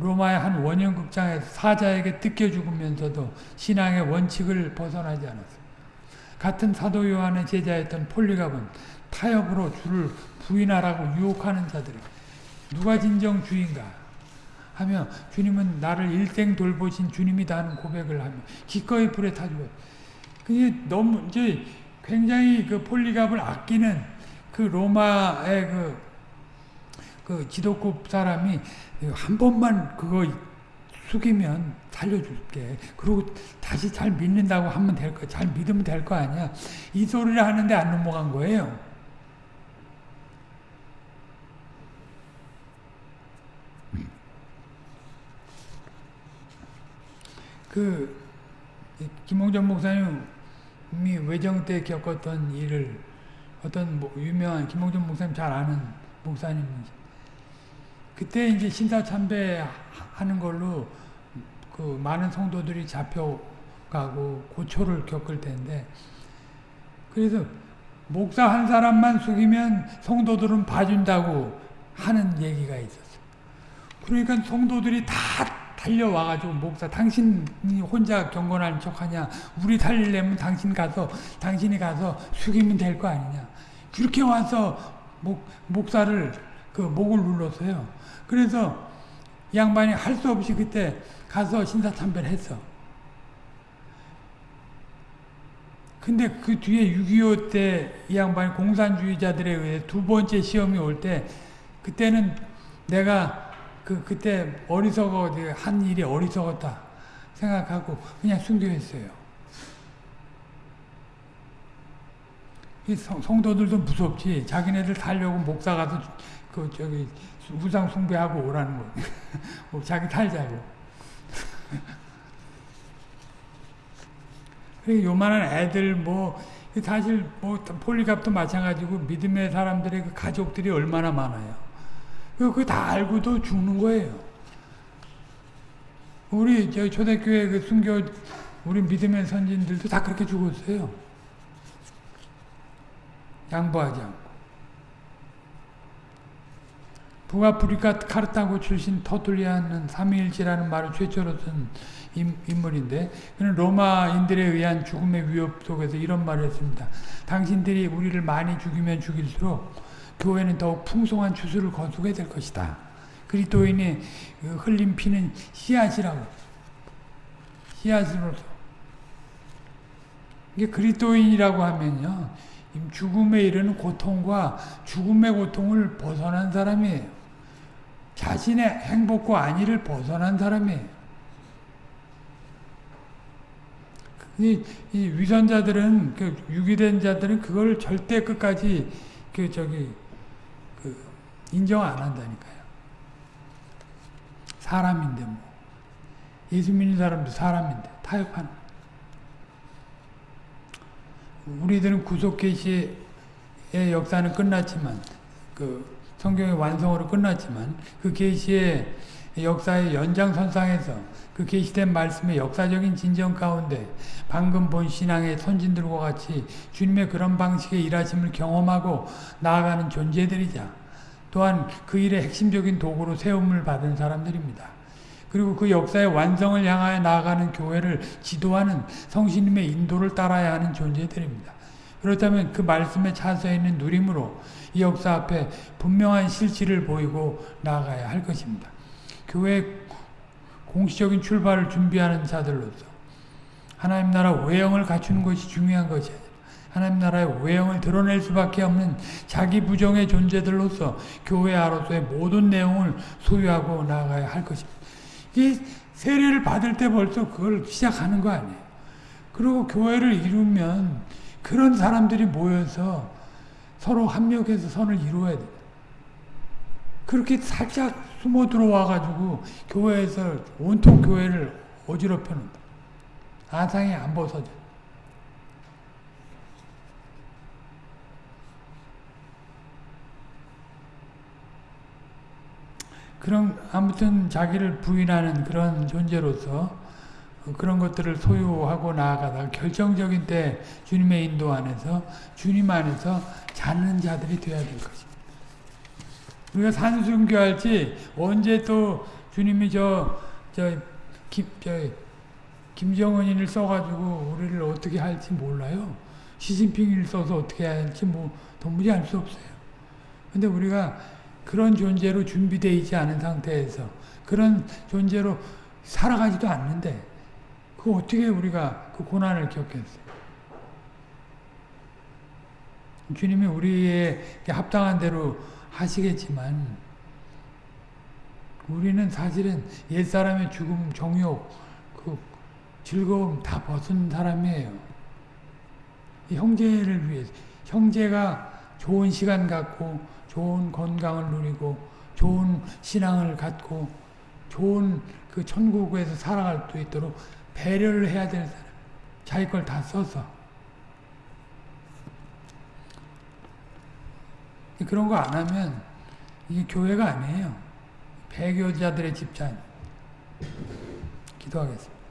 로마의 한 원형 극장에서 사자에게 뜯겨 죽으면서도 신앙의 원칙을 벗어나지 않았습니다. 같은 사도 요한의 제자였던 폴리갑은 타협으로 주를 부인하라고 유혹하는 자들이 누가 진정 주인가 하며 주님은 나를 일생 돌보신 주님이다 하는 고백을 하며 기꺼이 불에 타주고 그게 너무 이제 굉장히 그 폴리갑을 아끼는 그 로마의 그, 그 지도급 사람이 한 번만 그거 숙이면 살려줄게. 그리고 다시 잘 믿는다고 하면 될 거, 잘 믿으면 될 거 아니야. 이 소리를 하는데 안 넘어간 거예요. 그 김홍전 목사님이 외정 때 겪었던 일을 어떤 뭐 유명한 김홍전 목사님 잘 아는 목사님이지. 그때 이제 신사 참배하는 걸로 그 많은 성도들이 잡혀가고 고초를 겪을 텐데 그래서 목사 한 사람만 숙이면 성도들은 봐준다고 하는 얘기가 있었어. 그러니까 성도들이 다 달려와가지고 목사 당신이 혼자 경건한 척하냐 우리 살리려면 당신 가서 당신이 가서 숙이면 될 거 아니냐 그렇게 와서 목, 목사를 그 목을 눌렀어요. 그래서 양반이 할 수 없이 그때 가서 신사참배를 했어. 근데 그 뒤에 6.25 때 이 양반이 공산주의자들에 의해 두 번째 시험이 올 때 그때는 내가 그 그때 어리석어 한 일이 어리석었다 생각하고 그냥 순교했어요. 이 성, 성도들도 무섭지. 자기네들 살려고 목사 가서 그 저기 우상 숭배하고 오라는 거. 뭐 자기 탈자고. 요만한 애들 뭐 사실 뭐 폴리갑도 마찬가지고 믿음의 사람들의 그 가족들이 얼마나 많아요. 그거 다 알고도 죽는 거예요. 우리 저 초대교회 그 순교 우리 믿음의 선진들도 다 그렇게 죽었어요. 양보하지 않고. 북아프리카 카르타고 출신 터툴리아는 삼위일체라는 말을 최초로 쓴 인물인데 그는 로마인들에 의한 죽음의 위협 속에서 이런 말을 했습니다. 당신들이 우리를 많이 죽이면 죽일수록 교회는 더욱 풍성한 추수를 거두게 될 것이다. 그리스도인의 흘린 피는 씨앗이라고. 씨앗으로서. 이게 그리스도인이라고 하면요. 죽음에 이르는 고통과 죽음의 고통을 벗어난 사람이에요. 자신의 행복과 안위를 벗어난 사람이에요. 이, 이 위선자들은 그 유기된 자들은 그걸 절대 끝까지 그 저기 그 인정 안 한다니까요. 사람인데 뭐 예수 믿는 사람도 사람인데 타협하는. 우리들은 구속 계시의 역사는 끝났지만 그 성경의 완성으로 끝났지만 그 계시의 역사의 연장선상에서 그 계시된 말씀의 역사적인 진정 가운데 방금 본 신앙의 선진들과 같이 주님의 그런 방식의 일하심을 경험하고 나아가는 존재들이자 또한 그 일의 핵심적인 도구로 세움을 받은 사람들입니다. 그리고 그 역사의 완성을 향하여 나아가는 교회를 지도하는 성신님의 인도를 따라야 하는 존재들입니다. 그렇다면 그 말씀에 차서 있는 누림으로 이 역사 앞에 분명한 실질을 보이고 나아가야 할 것입니다. 교회 공식적인 출발을 준비하는 자들로서 하나님 나라 외형을 갖추는 것이 중요한 것이 아니라 하나님 나라의 외형을 드러낼 수밖에 없는 자기 부정의 존재들로서 교회 아로서의 모든 내용을 소유하고 나아가야 할 것입니다. 이 세례를 받을 때 벌써 그걸 시작하는 거 아니에요. 그리고 교회를 이루면 그런 사람들이 모여서 서로 합력해서 선을 이루어야 돼. 그렇게 살짝 숨어 들어와 가지고 교회에서 온통 교회를 어지럽혀 놓는다. 아상이 안 벗어져. 그런 아무튼 자기를 부인하는 그런 존재로서 그런 것들을 소유하고 나아가다 결정적인 때 주님의 인도 안에서 주님 안에서 자는 자들이 되어야 될 것입니다. 우리가 산순교할지 언제 또 주님이 저, 저, 김, 저, 김정은이를 써가지고 우리를 어떻게 할지 몰라요. 시진핑을 써서 어떻게 할지 뭐 도무지 알 수 없어요. 근데 우리가 그런 존재로 준비되어 있지 않은 상태에서 그런 존재로 살아가지도 않는데 그 어떻게 우리가 그 고난을 겪겠어요? 주님이 우리의 합당한 대로 하시겠지만 우리는 사실은 옛사람의 죽음, 정욕, 그 즐거움 다 벗은 사람이에요. 형제를 위해서 형제가 좋은 시간 갖고 좋은 건강을 누리고 좋은 신앙을 갖고 좋은 그 천국에서 살아갈 수 있도록 배려를 해야 될 사람. 자기 걸 다 써서. 그런 거 안 하면 이게 교회가 아니에요. 배교자들의 집단. 기도하겠습니다.